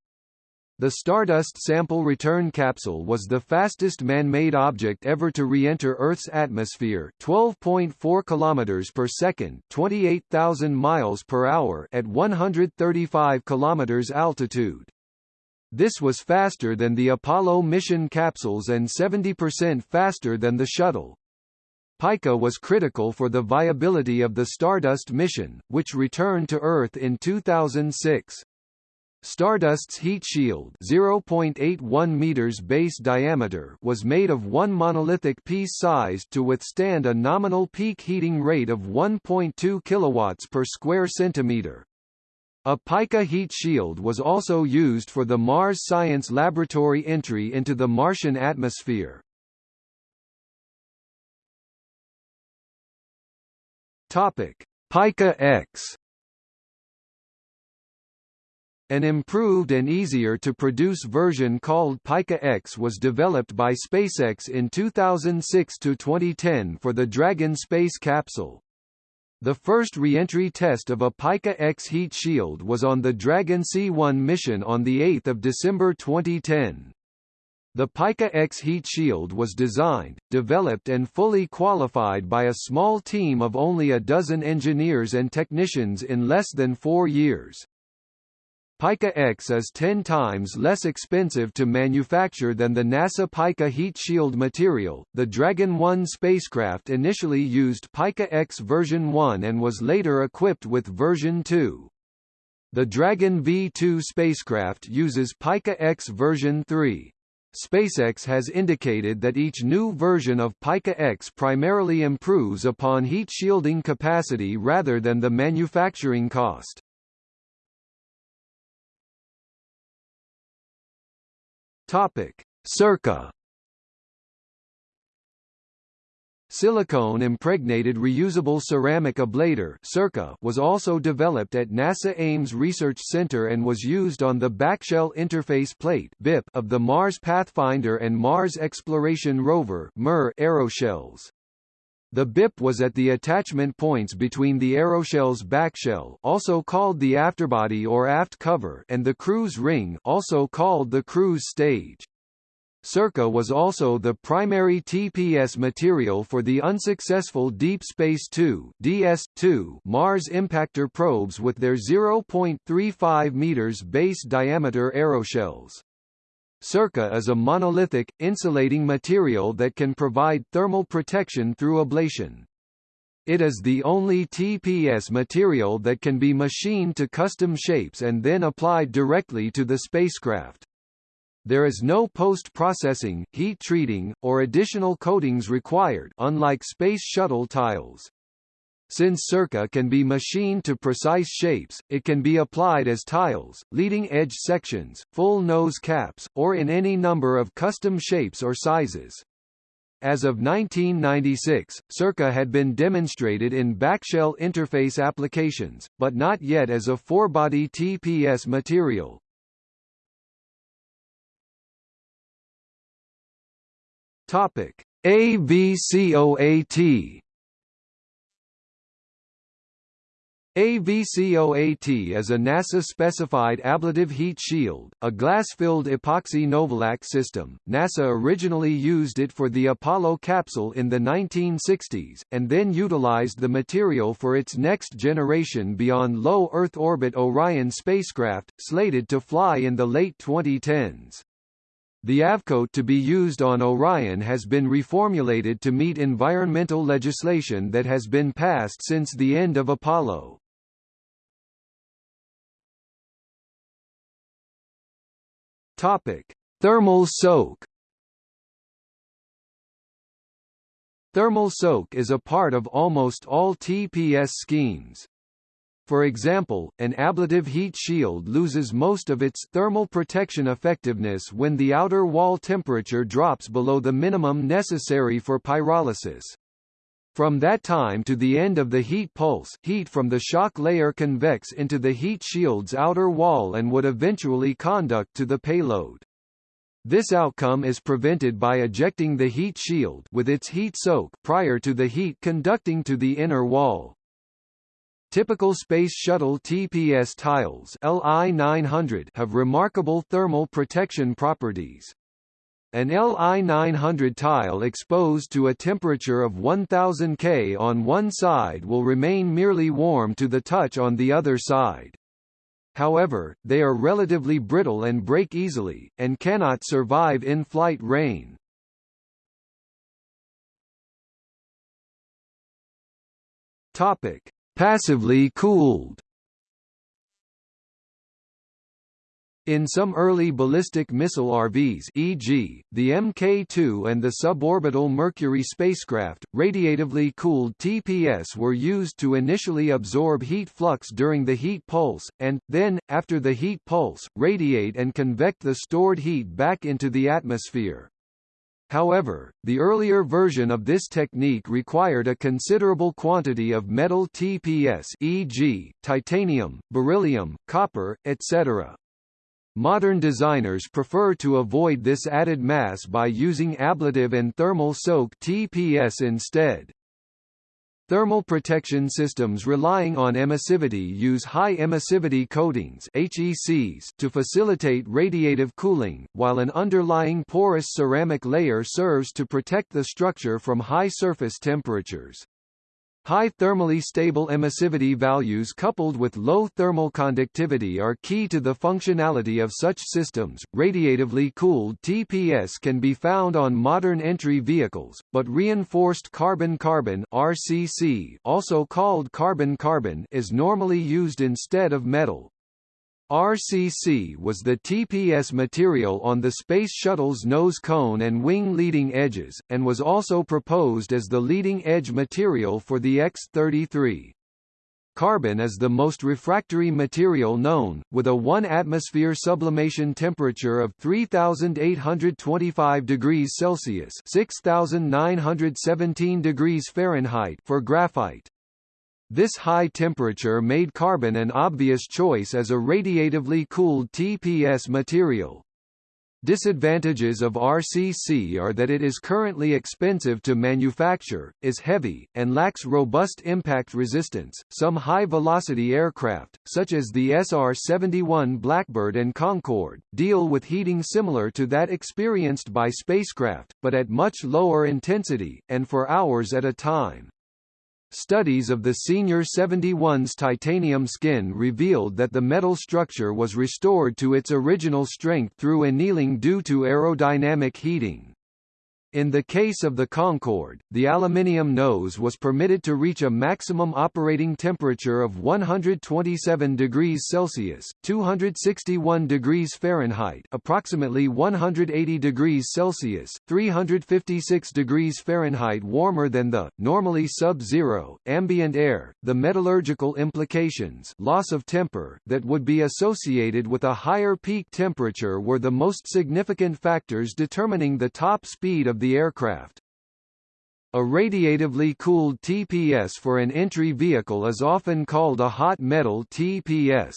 The Stardust sample return capsule was the fastest man-made object ever to re-enter Earth's atmosphere, 12.4 kilometers per second, 28,000 miles per hour at 135 kilometers altitude. This was faster than the Apollo mission capsules and 70% faster than the shuttle. Pica was critical for the viability of the Stardust mission, which returned to Earth in 2006. Stardust's heat shield 0.81 meters base diameter was made of one monolithic piece sized to withstand a nominal peak heating rate of 1.2 kilowatts per square centimeter. A pica heat shield was also used for the Mars Science Laboratory entry into the Martian atmosphere. Topic: Pica X an improved and easier-to-produce version called Pica X was developed by SpaceX in 2006–2010 for the Dragon space capsule. The first re-entry test of a Pica X heat shield was on the Dragon C-1 mission on 8 December 2010. The Pica X heat shield was designed, developed and fully qualified by a small team of only a dozen engineers and technicians in less than four years. Pica X is 10 times less expensive to manufacture than the NASA Pica heat shield material. The Dragon 1 spacecraft initially used Pica X version 1 and was later equipped with version 2. The Dragon V2 spacecraft uses Pica X version 3. SpaceX has indicated that each new version of Pica X primarily improves upon heat shielding capacity rather than the manufacturing cost. Topic: SIRCA Silicone impregnated reusable ceramic ablator (SIRCA) was also developed at NASA Ames Research Center and was used on the backshell interface plate (BIP) of the Mars Pathfinder and Mars Exploration Rover (MER) aeroshells. The BIP was at the attachment points between the aeroshell's backshell also called the afterbody or aft cover and the cruise ring also called the cruise stage. SIRCA was also the primary TPS material for the unsuccessful Deep Space 2 DS-2 Mars impactor probes with their 0.35 meters base diameter aeroshells. SIRCA is a monolithic, insulating material that can provide thermal protection through ablation. It is the only TPS material that can be machined to custom shapes and then applied directly to the spacecraft. There is no post-processing, heat treating, or additional coatings required unlike Space Shuttle tiles. Since SIRCA can be machined to precise shapes, it can be applied as tiles, leading edge sections, full nose caps, or in any number of custom shapes or sizes. As of 1996, SIRCA had been demonstrated in backshell interface applications, but not yet as a forebody TPS material. Topic: AVCOAT AVCOAT is a NASA-specified ablative heat shield, a glass-filled epoxy Novolac system. NASA originally used it for the Apollo capsule in the 1960s, and then utilized the material for its next generation beyond low Earth orbit Orion spacecraft, slated to fly in the late 2010s. The AVCOAT to be used on Orion has been reformulated to meet environmental legislation that has been passed since the end of Apollo. Topic: Thermal soak. Thermal soak is a part of almost all TPS schemes. For example, an ablative heat shield loses most of its thermal protection effectiveness when the outer wall temperature drops below the minimum necessary for pyrolysis. From that time to the end of the heat pulse, heat from the shock layer convects into the heat shield's outer wall and would eventually conduct to the payload. This outcome is prevented by ejecting the heat shield with its heat soak prior to the heat conducting to the inner wall. Typical Space Shuttle TPS tiles LI-900 have remarkable thermal protection properties. An LI-900 tile exposed to a temperature of 1000 K on one side will remain merely warm to the touch on the other side. However, they are relatively brittle and break easily, and cannot survive in-flight rain. Topic: Passively cooled In some early ballistic missile RVs e.g., the Mk2 and the suborbital Mercury spacecraft, radiatively cooled TPS were used to initially absorb heat flux during the heat pulse, and, then, after the heat pulse, radiate and convect the stored heat back into the atmosphere. However, the earlier version of this technique required a considerable quantity of metal TPS e.g., titanium, beryllium, copper, etc. Modern designers prefer to avoid this added mass by using ablative and thermal soak TPS instead. Thermal protection systems relying on emissivity use high emissivity coatings HECs to facilitate radiative cooling, while an underlying porous ceramic layer serves to protect the structure from high surface temperatures. High thermally stable emissivity values coupled with low thermal conductivity are key to the functionality of such systems. Radiatively cooled TPS can be found on modern entry vehicles, but reinforced carbon-carbon (RCC), also called carbon-carbon, is normally used instead of metal. RCC was the TPS material on the Space Shuttle's nose cone and wing leading edges, and was also proposed as the leading edge material for the X-33. Carbon is the most refractory material known, with a 1 atmosphere sublimation temperature of 3825 degrees Celsius (6917 degrees Fahrenheit) for graphite. This high temperature made carbon an obvious choice as a radiatively cooled TPS material. Disadvantages of RCC are that it is currently expensive to manufacture, is heavy, and lacks robust impact resistance. Some high-velocity aircraft, such as the SR-71 Blackbird and Concorde, deal with heating similar to that experienced by spacecraft, but at much lower intensity, and for hours at a time. Studies of the Senior 71's titanium skin revealed that the metal structure was restored to its original strength through annealing due to aerodynamic heating. In the case of the Concorde, the aluminium nose was permitted to reach a maximum operating temperature of 127 degrees Celsius (261 degrees Fahrenheit), approximately 180 degrees Celsius (356 degrees Fahrenheit) warmer than the normally sub-zero ambient air. The metallurgical implications, loss of temper, that would be associated with a higher peak temperature were the most significant factors determining the top speed of the aircraft. A radiatively cooled TPS for an entry vehicle is often called a hot metal TPS.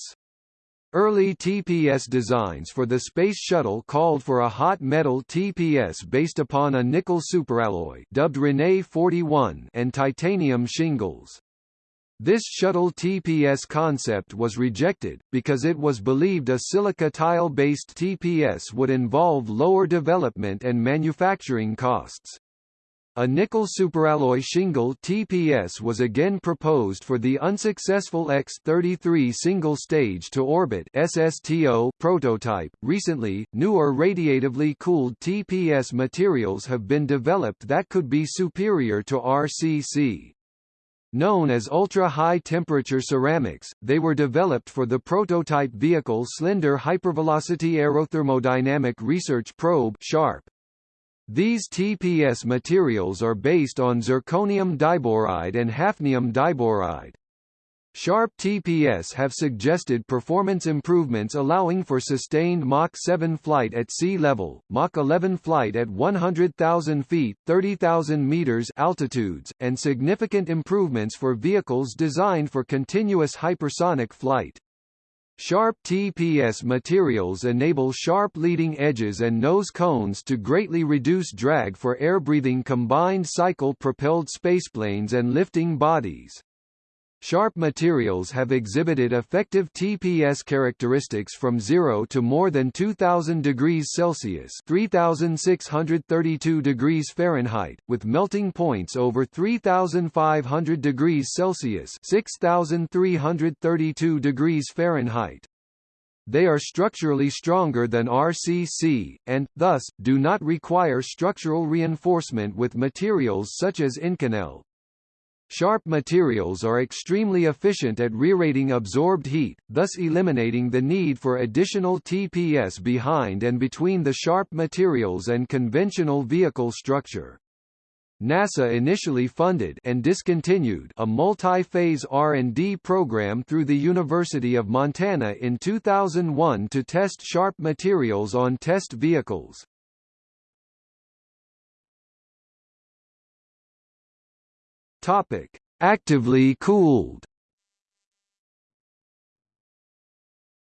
Early TPS designs for the Space Shuttle called for a hot metal TPS based upon a nickel superalloy dubbed Rene 41 and titanium shingles. This shuttle TPS concept was rejected, because it was believed a silica tile-based TPS would involve lower development and manufacturing costs. A nickel superalloy shingle TPS was again proposed for the unsuccessful X-33 single-stage to orbit SSTO prototype. Recently, newer radiatively cooled TPS materials have been developed that could be superior to RCC. Known as ultra-high temperature ceramics, they were developed for the prototype vehicle Slender Hypervelocity Aerothermodynamic Research Probe (SHARP). These TPS materials are based on zirconium diboride and hafnium diboride. Sharp TPS have suggested performance improvements allowing for sustained Mach 7 flight at sea level, Mach 11 flight at 100,000 feet 30,000 meters altitudes, and significant improvements for vehicles designed for continuous hypersonic flight. Sharp TPS materials enable sharp leading edges and nose cones to greatly reduce drag for air-breathing combined cycle propelled spaceplanes and lifting bodies. Sharp materials have exhibited effective TPS characteristics from 0 to more than 2000 degrees Celsius (3632 degrees Fahrenheit), with melting points over 3500 degrees Celsius (6332 degrees Fahrenheit). They are structurally stronger than RCC, and, thus, do not require structural reinforcement with materials such as Inconel, Sharp materials are extremely efficient at reradiating absorbed heat, thus eliminating the need for additional TPS behind and between the sharp materials and conventional vehicle structure. NASA initially funded and discontinued a multi-phase R&D program through the University of Montana in 2001 to test sharp materials on test vehicles. Topic: Actively cooled.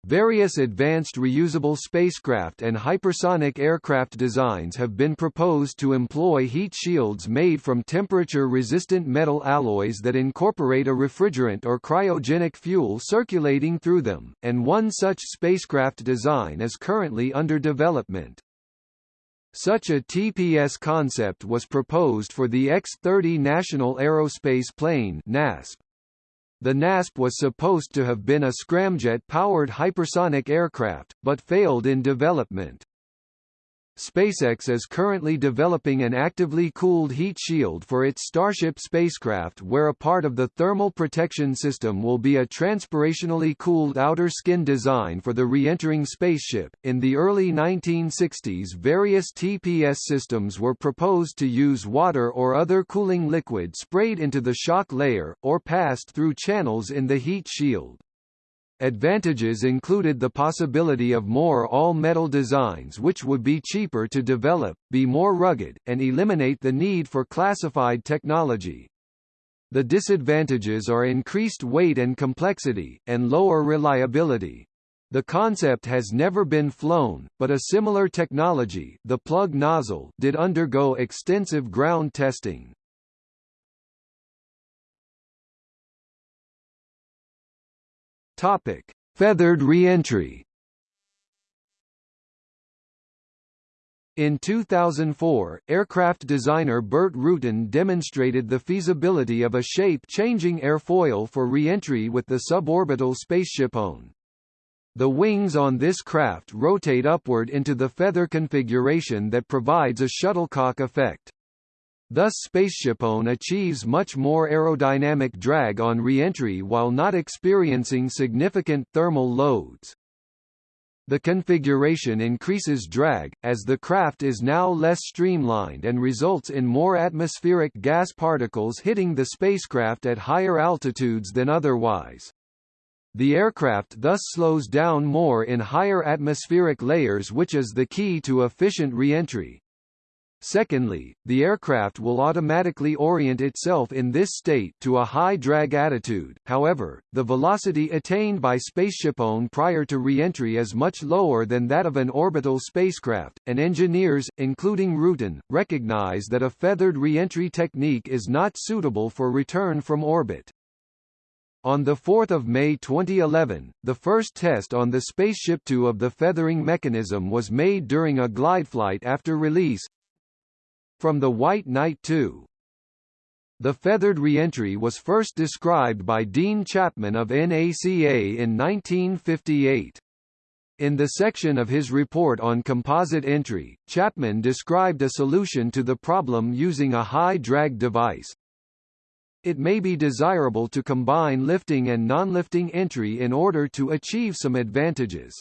Various advanced reusable spacecraft and hypersonic aircraft designs have been proposed to employ heat shields made from temperature-resistant metal alloys that incorporate a refrigerant or cryogenic fuel circulating through them, and one such spacecraft design is currently under development. Such a TPS concept was proposed for the X-30 National Aerospace Plane NASP. The NASP was supposed to have been a scramjet-powered hypersonic aircraft, but failed in development. SpaceX is currently developing an actively cooled heat shield for its Starship spacecraft where a part of the thermal protection system will be a transpirationally cooled outer skin design for the re-entering spaceship. In the early 1960s various TPS systems were proposed to use water or other cooling liquid sprayed into the shock layer, or passed through channels in the heat shield. Advantages included the possibility of more all-metal designs which would be cheaper to develop, be more rugged, and eliminate the need for classified technology. The disadvantages are increased weight and complexity, and lower reliability. The concept has never been flown, but a similar technology the plug nozzle did undergo extensive ground testing. Topic: Feathered reentry. In 2004, aircraft designer Burt Rutan demonstrated the feasibility of a shape-changing airfoil for re-entry with the suborbital SpaceshipOne. The wings on this craft rotate upward into the feather configuration that provides a shuttlecock effect. Thus SpaceshipOne achieves much more aerodynamic drag on re-entry while not experiencing significant thermal loads. The configuration increases drag, as the craft is now less streamlined and results in more atmospheric gas particles hitting the spacecraft at higher altitudes than otherwise. The aircraft thus slows down more in higher atmospheric layers which is the key to efficient re-entry. Secondly, the aircraft will automatically orient itself in this state to a high drag attitude, however, the velocity attained by SpaceshipOne prior to re-entry is much lower than that of an orbital spacecraft, and engineers, including Rutan, recognize that a feathered re-entry technique is not suitable for return from orbit. On 4 May 2011, the first test on the Spaceship Two of the feathering mechanism was made during a glide flight after release, from the White Knight 2. The feathered reentry was first described by Dean Chapman of NACA in 1958. In the section of his report on composite entry, Chapman described a solution to the problem using a high-drag device. It may be desirable to combine lifting and non-lifting entry in order to achieve some advantages.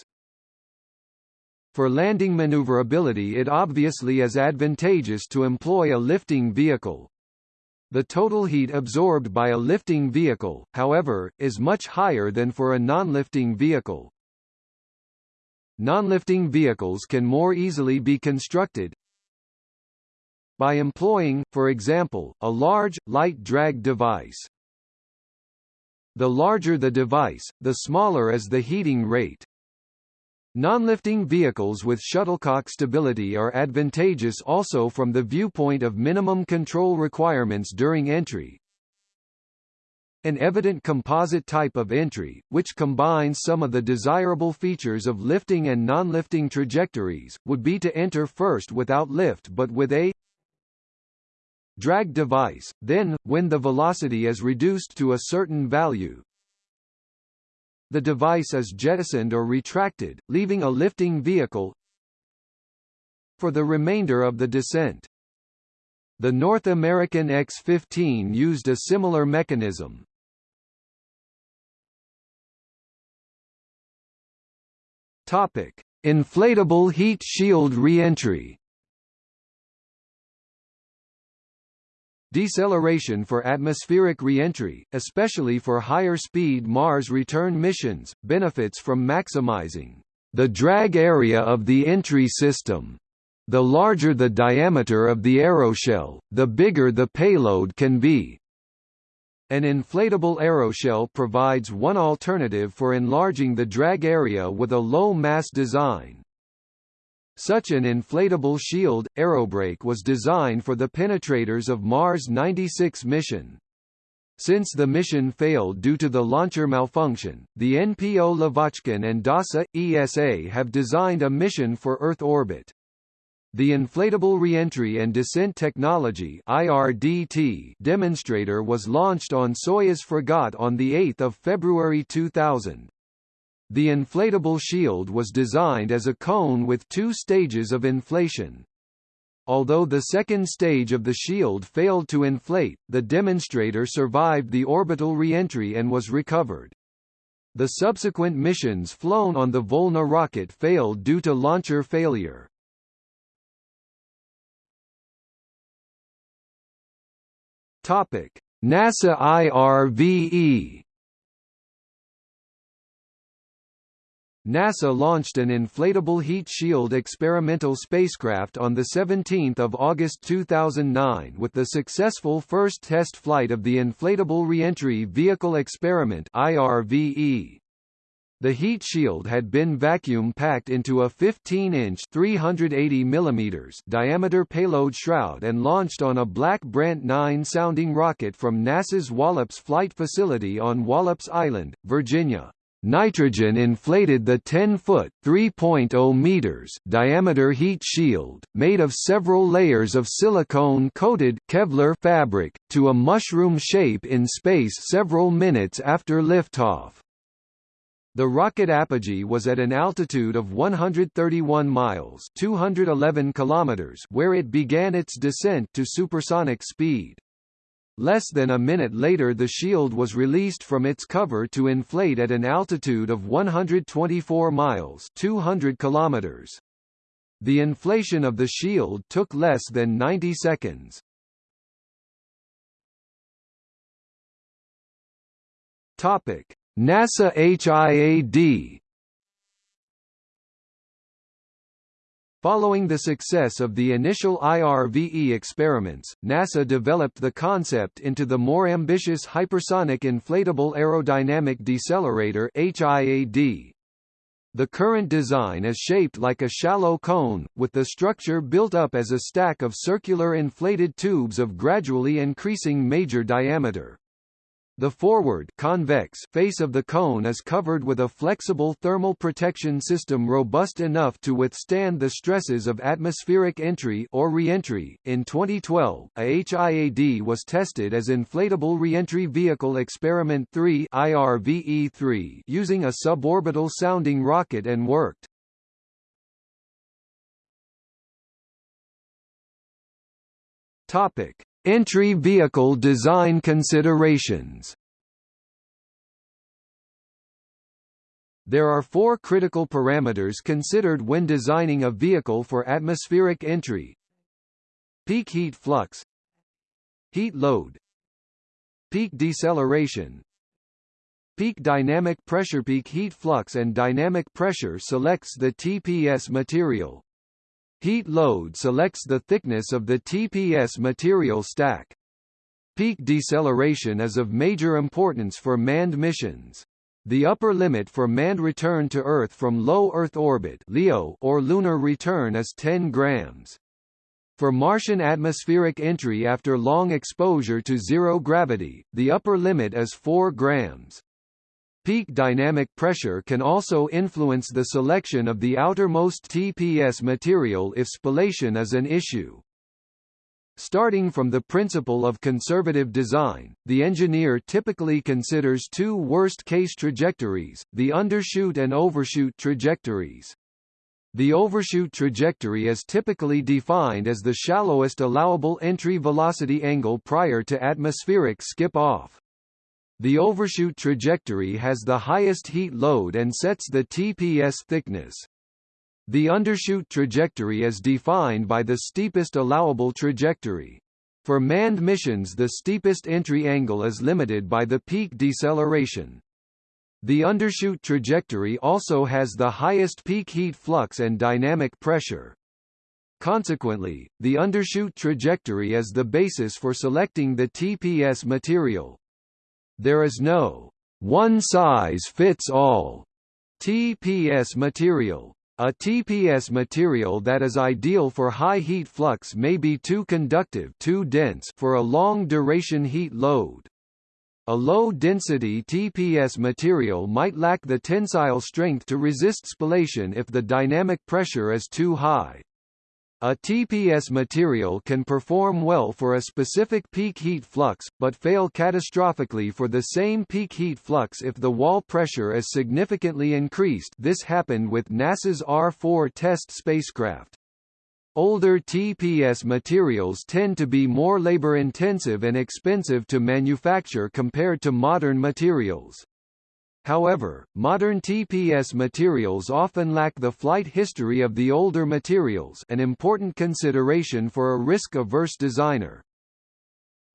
For landing maneuverability it obviously is advantageous to employ a lifting vehicle. The total heat absorbed by a lifting vehicle, however, is much higher than for a non-lifting vehicle. Non-lifting vehicles can more easily be constructed by employing, for example, a large, light drag device. The larger the device, the smaller is the heating rate. Non-lifting vehicles with shuttlecock stability are advantageous also from the viewpoint of minimum control requirements during entry. An evident composite type of entry, which combines some of the desirable features of lifting and non-lifting trajectories, would be to enter first without lift but with a drag device, then, when the velocity is reduced to a certain value, the device is jettisoned or retracted, leaving a lifting vehicle for the remainder of the descent. The North American X-15 used a similar mechanism. Topic: Inflatable heat shield reentry. Deceleration for atmospheric reentry, especially for higher-speed Mars return missions, benefits from maximizing the drag area of the entry system. The larger the diameter of the aeroshell, the bigger the payload can be. An inflatable aeroshell provides one alternative for enlarging the drag area with a low-mass design. Such an inflatable shield, aerobrake was designed for the penetrators of Mars 96 mission. Since the mission failed due to the launcher malfunction, the NPO Lavochkin and DASA, ESA have designed a mission for Earth orbit. The Inflatable Reentry and Descent Technology IRDT demonstrator was launched on Soyuz Fregat on 8 February 2000. The inflatable shield was designed as a cone with two stages of inflation. Although the second stage of the shield failed to inflate, the demonstrator survived the orbital reentry and was recovered. The subsequent missions flown on the Volna rocket failed due to launcher failure. Topic: NASA IRVE NASA launched an inflatable heat shield experimental spacecraft on 17 August 2009 with the successful first test flight of the Inflatable Reentry Vehicle Experiment IRVE. The heat shield had been vacuum-packed into a 15-inch (380 mm) diameter payload shroud and launched on a Black Brant 9 sounding rocket from NASA's Wallops Flight Facility on Wallops Island, Virginia. Nitrogen inflated the 10-foot (3.0 meters) diameter heat shield, made of several layers of silicone-coated Kevlar fabric, to a mushroom shape in space several minutes after liftoff. The rocket apogee was at an altitude of 131 miles 211 kilometers where it began its descent to supersonic speed. Less than a minute later the shield was released from its cover to inflate at an altitude of 124 miles 200 kilometers. The inflation of the shield took less than 90 seconds. Topic: NASA HIAD Following the success of the initial IRVE experiments, NASA developed the concept into the more ambitious Hypersonic Inflatable Aerodynamic Decelerator HIAD. The current design is shaped like a shallow cone, with the structure built up as a stack of circular inflated tubes of gradually increasing major diameter. The forward convex face of the cone is covered with a flexible thermal protection system robust enough to withstand the stresses of atmospheric entry or reentry. In 2012, a HIAD was tested as Inflatable Reentry Vehicle Experiment 3 IRVE-3 using a suborbital sounding rocket and worked. Topic: Entry vehicle design considerations. There are four critical parameters considered when designing a vehicle for atmospheric entry. Peak heat flux. Heat load. Peak deceleration. Peak dynamic pressure. Peak heat flux and dynamic pressure selects the TPS material. Heat load selects the thickness of the TPS material stack. Peak deceleration is of major importance for manned missions. The upper limit for manned return to Earth from low Earth orbit (LEO) or lunar return is 10 grams. For Martian atmospheric entry after long exposure to zero gravity, the upper limit is 4 grams. Peak dynamic pressure can also influence the selection of the outermost TPS material if spallation is an issue. Starting from the principle of conservative design, the engineer typically considers two worst-case trajectories, the undershoot and overshoot trajectories. The overshoot trajectory is typically defined as the shallowest allowable entry velocity angle prior to atmospheric skip-off. The overshoot trajectory has the highest heat load and sets the TPS thickness. The undershoot trajectory is defined by the steepest allowable trajectory. For manned missions the steepest entry angle is limited by the peak deceleration. The undershoot trajectory also has the highest peak heat flux and dynamic pressure. Consequently, the undershoot trajectory is the basis for selecting the TPS material. There is no one-size-fits-all TPS material. A TPS material that is ideal for high heat flux may be too conductive too dense for a long-duration heat load. A low-density TPS material might lack the tensile strength to resist spallation if the dynamic pressure is too high. A TPS material can perform well for a specific peak heat flux, but fail catastrophically for the same peak heat flux if the wall pressure is significantly increased this happened with NASA's R-4 test spacecraft. Older TPS materials tend to be more labor-intensive and expensive to manufacture compared to modern materials. However, modern TPS materials often lack the flight history of the older materials an important consideration for a risk-averse designer.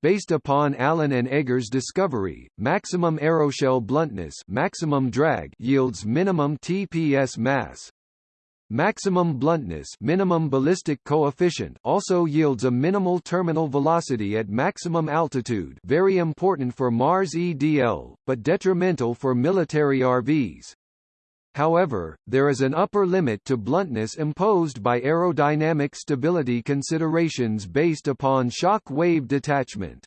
Based upon Allen and Eggers' discovery, maximum aeroshell bluntness maximum drag yields minimum TPS mass. Maximum bluntness minimum ballistic coefficient also yields a minimal terminal velocity at maximum altitude very important for Mars EDL, but detrimental for military RVs. However, there is an upper limit to bluntness imposed by aerodynamic stability considerations based upon shock wave detachment.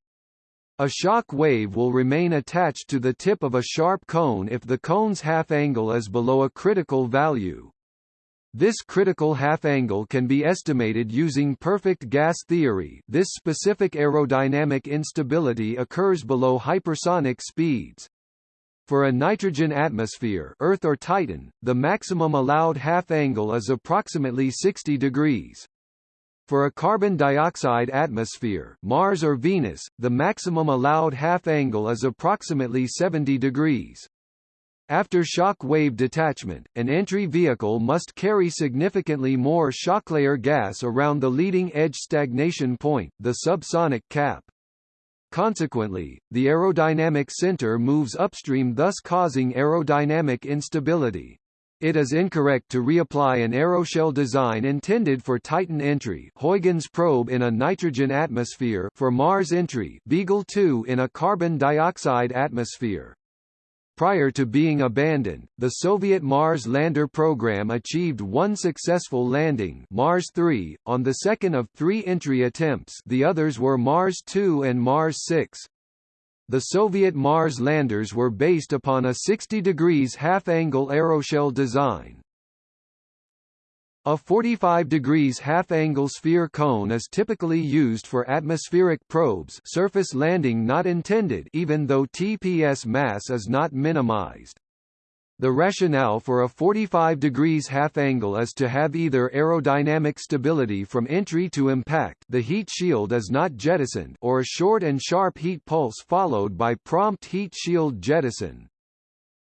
A shock wave will remain attached to the tip of a sharp cone if the cone's half angle is below a critical value. This critical half angle can be estimated using perfect gas theory this specific aerodynamic instability occurs below hypersonic speeds. For a nitrogen atmosphere Earth or Titan, the maximum allowed half angle is approximately 60 degrees. For a carbon dioxide atmosphere Mars or Venus, the maximum allowed half angle is approximately 70 degrees. After shock wave detachment, an entry vehicle must carry significantly more shocklayer gas around the leading edge stagnation point, the subsonic cap. Consequently, the aerodynamic center moves upstream thus causing aerodynamic instability. It is incorrect to reapply an aeroshell design intended for Titan entry Huygens probe in a nitrogen atmosphere for Mars entry Beagle 2 in a carbon dioxide atmosphere. Prior to being abandoned, the Soviet Mars lander program achieved one successful landing Mars 3, on the second of three entry attempts the others were Mars 2 and Mars 6. The Soviet Mars landers were based upon a 60 degrees half-angle aeroshell design. A 45 degrees half-angle sphere cone is typically used for atmospheric probes surface landing not intended even though TPS mass is not minimized. The rationale for a 45 degrees half angle is to have either aerodynamic stability from entry to impact the heat shield is not jettisoned or a short and sharp heat pulse followed by prompt heat shield jettison.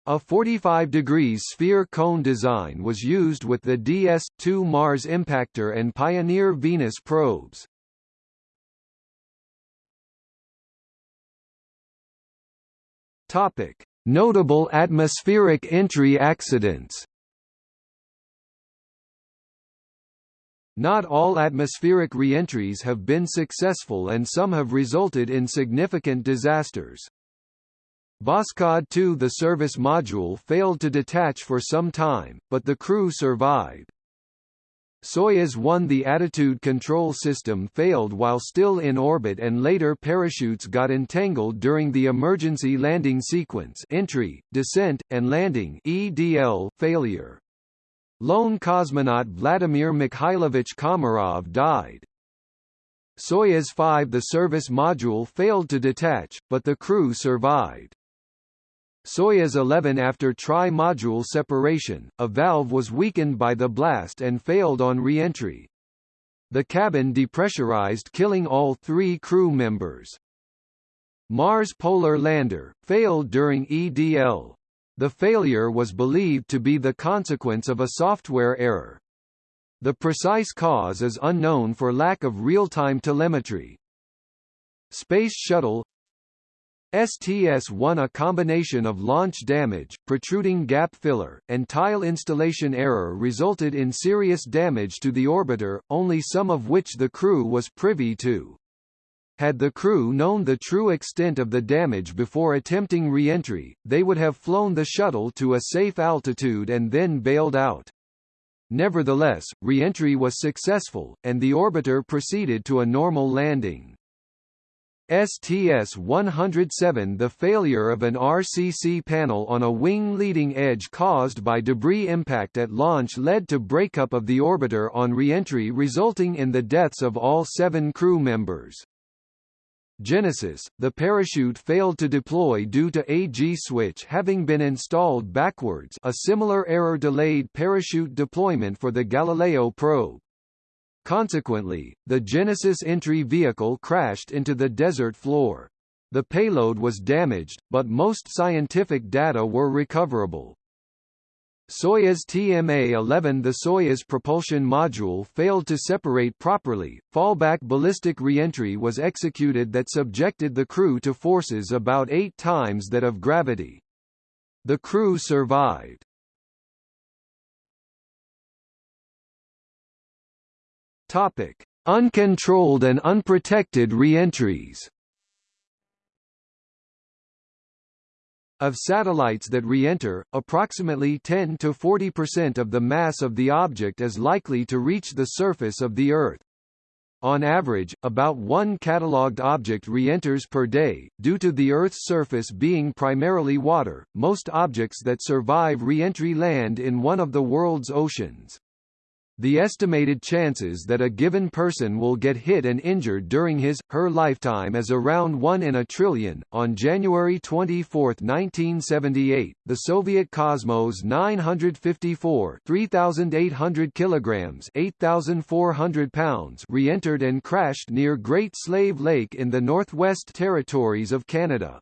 A 45 degrees sphere cone design was used with the DS-2 Mars impactor and Pioneer Venus probes. Topic: Notable atmospheric entry accidents. Not all atmospheric reentries have been successful and some have resulted in significant disasters. Voskhod 2 The service module failed to detach for some time, but the crew survived. Soyuz 1 The attitude control system failed while still in orbit and later parachutes got entangled during the emergency landing sequence entry, descent, and landing EDL failure. Lone cosmonaut Vladimir Mikhailovich Komarov died. Soyuz 5 The service module failed to detach, but the crew survived. Soyuz 11 After tri-module separation, a valve was weakened by the blast and failed on re-entry. The cabin depressurized killing all three crew members. Mars Polar Lander, failed during EDL. The failure was believed to be the consequence of a software error. The precise cause is unknown for lack of real-time telemetry. Space Shuttle STS-1 A combination of launch damage, protruding gap filler, and tile installation error resulted in serious damage to the orbiter, only some of which the crew was privy to. Had the crew known the true extent of the damage before attempting re-entry, they would have flown the shuttle to a safe altitude and then bailed out. Nevertheless, re-entry was successful, and the orbiter proceeded to a normal landing. STS-107 The failure of an RCC panel on a wing leading edge caused by debris impact at launch led to breakup of the orbiter on re-entry resulting in the deaths of all seven crew members. Genesis, the parachute failed to deploy due to a G-switch having been installed backwards a similar error delayed parachute deployment for the Galileo probe. Consequently, the Genesis entry vehicle crashed into the desert floor. The payload was damaged, but most scientific data were recoverable. Soyuz TMA-11 The Soyuz propulsion module failed to separate properly, fallback ballistic reentry was executed that subjected the crew to forces about eight times that of gravity. The crew survived. Topic: Uncontrolled and unprotected reentries. Of satellites that re-enter, approximately 10 to 40% of the mass of the object is likely to reach the surface of the Earth. On average, about one catalogued object re-enters per day. Due to the Earth's surface being primarily water, most objects that survive re-entry land in one of the world's oceans. The estimated chances that a given person will get hit and injured during his, her lifetime is around 1 in a trillion. On January 24, 1978, the Soviet Cosmos 954 3,800 kilograms 8,400 pounds re-entered and crashed near Great Slave Lake in the Northwest Territories of Canada.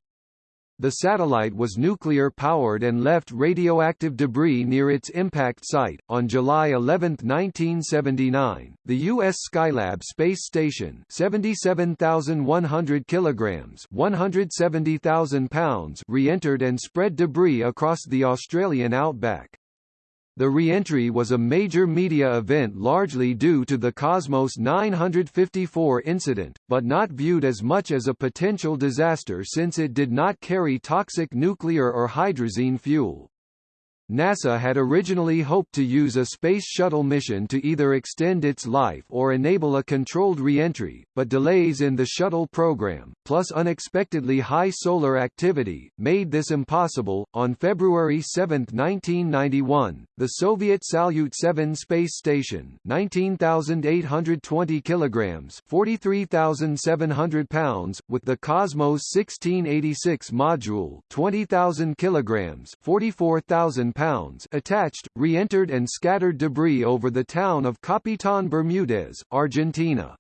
The satellite was nuclear powered and left radioactive debris near its impact site. On July 11, 1979, the U.S. Skylab space station, 77,100 kilograms (170,000 pounds), re-entered and spread debris across the Australian outback. The re-entry was a major media event largely due to the Cosmos 954 incident, but not viewed as much as a potential disaster since it did not carry toxic nuclear or hydrazine fuel. NASA had originally hoped to use a Space Shuttle mission to either extend its life or enable a controlled re-entry, but delays in the shuttle program, plus unexpectedly high solar activity, made this impossible. On February 7, 1991, the Soviet Salyut 7 space station, 19,820 kilograms, 43,700 pounds, with the Cosmos 1686 module, 20,000 kilograms, 44,000 pounds attached, re-entered and scattered debris over the town of Capitan Bermudez, Argentina.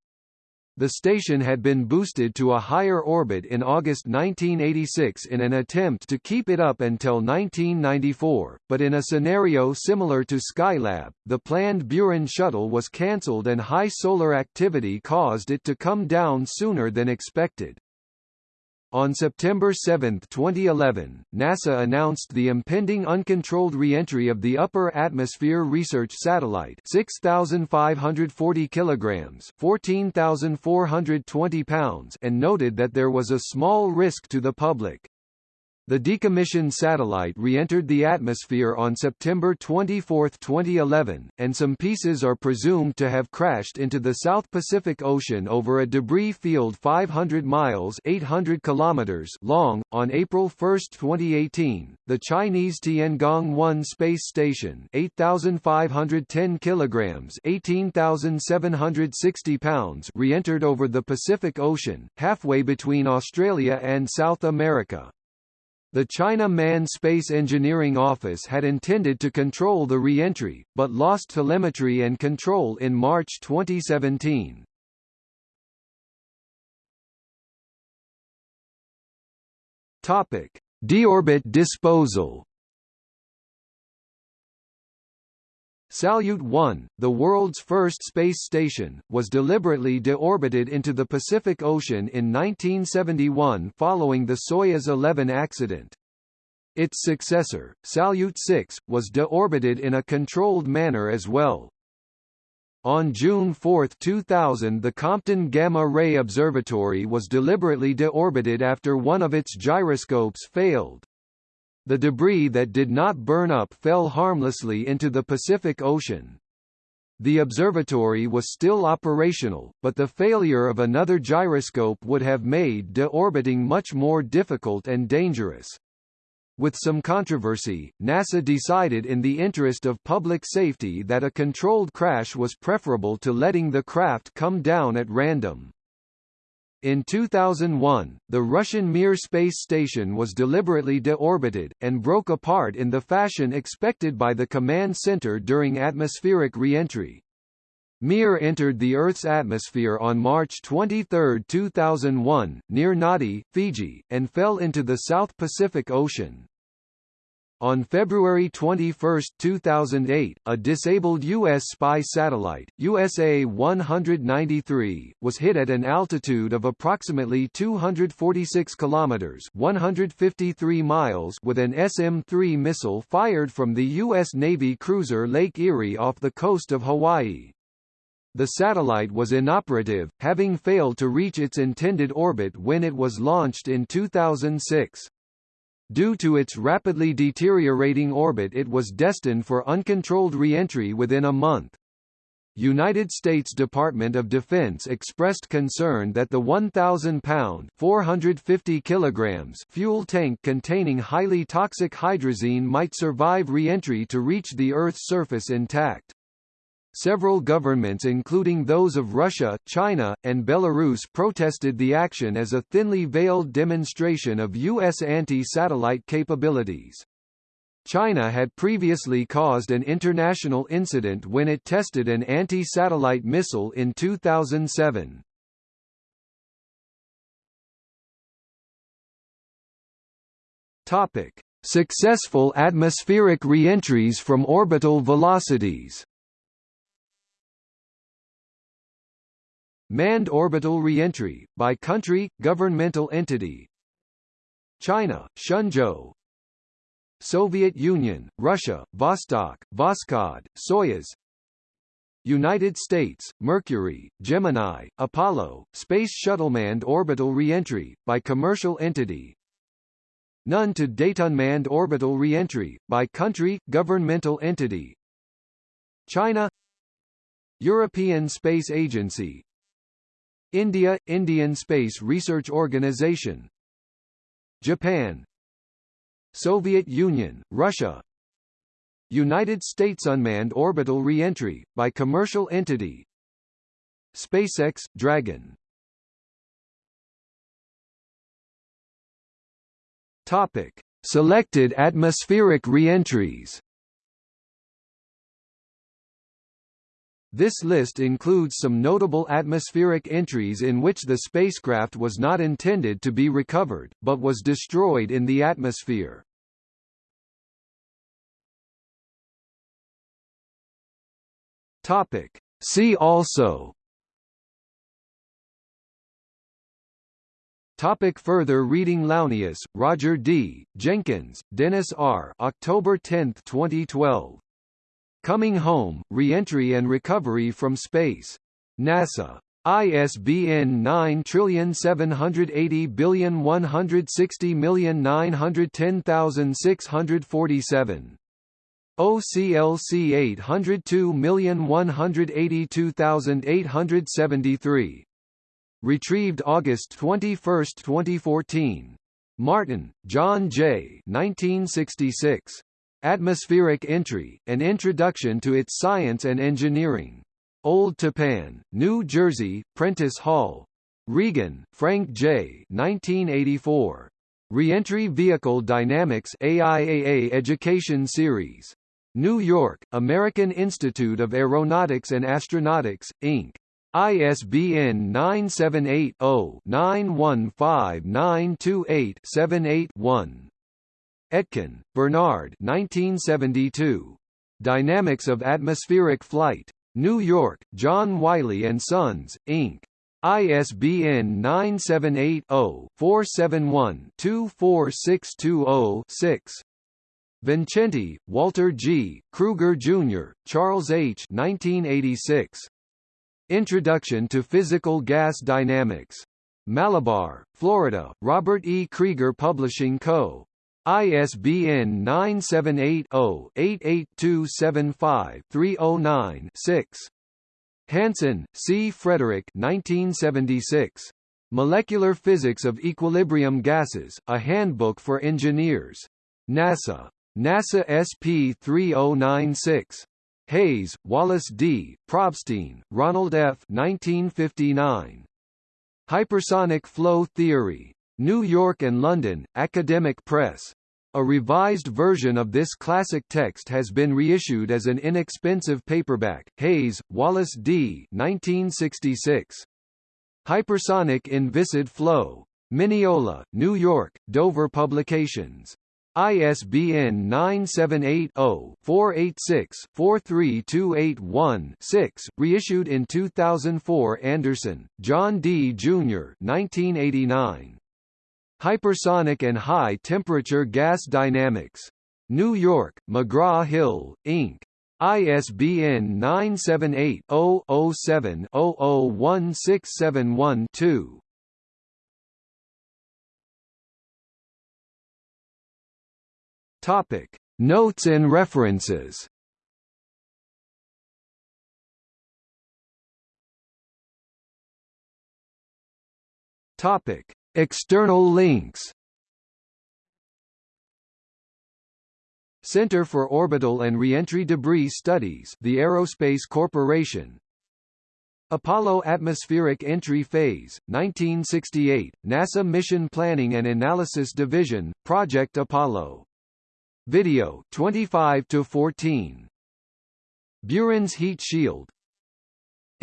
The station had been boosted to a higher orbit in August 1986 in an attempt to keep it up until 1994, but in a scenario similar to Skylab, the planned Buran shuttle was cancelled and high solar activity caused it to come down sooner than expected. On September 7, 2011, NASA announced the impending uncontrolled reentry of the Upper Atmosphere Research Satellite 6,540 kilograms 14,420 pounds and noted that there was a small risk to the public. The decommissioned satellite re-entered the atmosphere on September 24, 2011, and some pieces are presumed to have crashed into the South Pacific Ocean over a debris field 500 miles 800 kilometers long. On April 1, 2018, the Chinese Tiangong-1 space station 8,510 kilograms 18,760 pounds re-entered over the Pacific Ocean, halfway between Australia and South America. The China Manned Space Engineering Office had intended to control the re-entry, but lost telemetry and control in March 2017. Topic: Deorbit disposal. Salyut 1, the world's first space station, was deliberately deorbited into the Pacific Ocean in 1971 following the Soyuz 11 accident. Its successor, Salyut 6, was deorbited in a controlled manner as well. On June 4, 2000 the Compton Gamma Ray Observatory was deliberately deorbited after one of its gyroscopes failed. The debris that did not burn up fell harmlessly into the Pacific Ocean. The observatory was still operational, but the failure of another gyroscope would have made deorbiting much more difficult and dangerous. With some controversy, NASA decided in the interest of public safety that a controlled crash was preferable to letting the craft come down at random. In 2001, the Russian Mir space station was deliberately deorbited, and broke apart in the fashion expected by the command center during atmospheric reentry. Mir entered the Earth's atmosphere on March 23, 2001, near Nadi, Fiji, and fell into the South Pacific Ocean. On February 21, 2008, a disabled U.S. spy satellite, USA-193, was hit at an altitude of approximately 246 kilometers (153 miles) with an SM-3 missile fired from the U.S. Navy cruiser Lake Erie off the coast of Hawaii. The satellite was inoperative, having failed to reach its intended orbit when it was launched in 2006. Due to its rapidly deteriorating orbit it was destined for uncontrolled re-entry within a month. United States Department of Defense expressed concern that the 1,000-pound (450 kilograms) fuel tank containing highly toxic hydrazine might survive re-entry to reach the Earth's surface intact. Several governments including those of Russia, China, and Belarus protested the action as a thinly veiled demonstration of U.S. anti-satellite capabilities. China had previously caused an international incident when it tested an anti-satellite missile in 2007. Topic: Successful atmospheric reentries from orbital velocities. Manned orbital reentry by country, governmental entity. China, Shenzhou, Soviet Union, Russia, Vostok, Voskhod, Soyuz. United States, Mercury, Gemini, Apollo, Space Shuttle manned orbital reentry, by commercial entity. None to date unmanned orbital reentry, by country, governmental entity. China European Space Agency India – Indian Space Research Organization. Japan. Soviet Union, Russia. United States Unmanned Orbital Reentry, by commercial entity. SpaceX, Dragon. Topic. Selected atmospheric reentries This list includes some notable atmospheric entries in which the spacecraft was not intended to be recovered, but was destroyed in the atmosphere. Topic. See also Topic further reading Launius, Roger D., Jenkins, Dennis R. October 10, 2012. Coming Home, Reentry and Recovery from Space. NASA. ISBN 9780160910647. OCLC 802182873. Retrieved August 21, 2014. Martin, John J. 1966. Atmospheric Entry, An Introduction to its Science and Engineering. Old Tappan, New Jersey, Prentice Hall. Regan, Frank J. 1984. Reentry Vehicle Dynamics AIAA Education Series. New York, American Institute of Aeronautics and Astronautics, Inc. ISBN 978 0 915928 78 one Etkin, Bernard 1972. Dynamics of Atmospheric Flight. New York, John Wiley & Sons, Inc. ISBN 978-0-471-24620-6. Vincenti, Walter G., Kruger Jr., Charles H. 1986. Introduction to Physical Gas Dynamics. Malabar, Florida, Robert E. Krieger Publishing Co. ISBN 978-0-88275-309-6. Hansen, C. Frederick 1976. Molecular Physics of Equilibrium Gases, A Handbook for Engineers. NASA. NASA SP 3096. Hayes, Wallace D., Probstein, Ronald F. 1959. Hypersonic Flow Theory. New York and London, Academic Press. A revised version of this classic text has been reissued as an inexpensive paperback. Hayes, Wallace D. 1966. Hypersonic Inviscid Flow. Mineola, New York, Dover Publications. ISBN 978-0-486-43281-6, reissued in 2004 Anderson, John D. Jr. 1989. Hypersonic and High Temperature Gas Dynamics. New York, McGraw-Hill, Inc. ISBN 978-0-07-001671-2. Topic: Notes and references. Topic: External links. Center for Orbital and Reentry Debris Studies the Aerospace Corporation Apollo Atmospheric Entry Phase, 1968, NASA Mission Planning and Analysis Division, Project Apollo. Video 25 to 14. Buran's Heat Shield.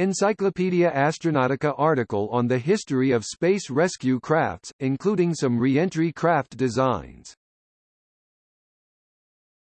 Encyclopedia Astronautica article on the history of space rescue crafts, including some re-entry craft designs.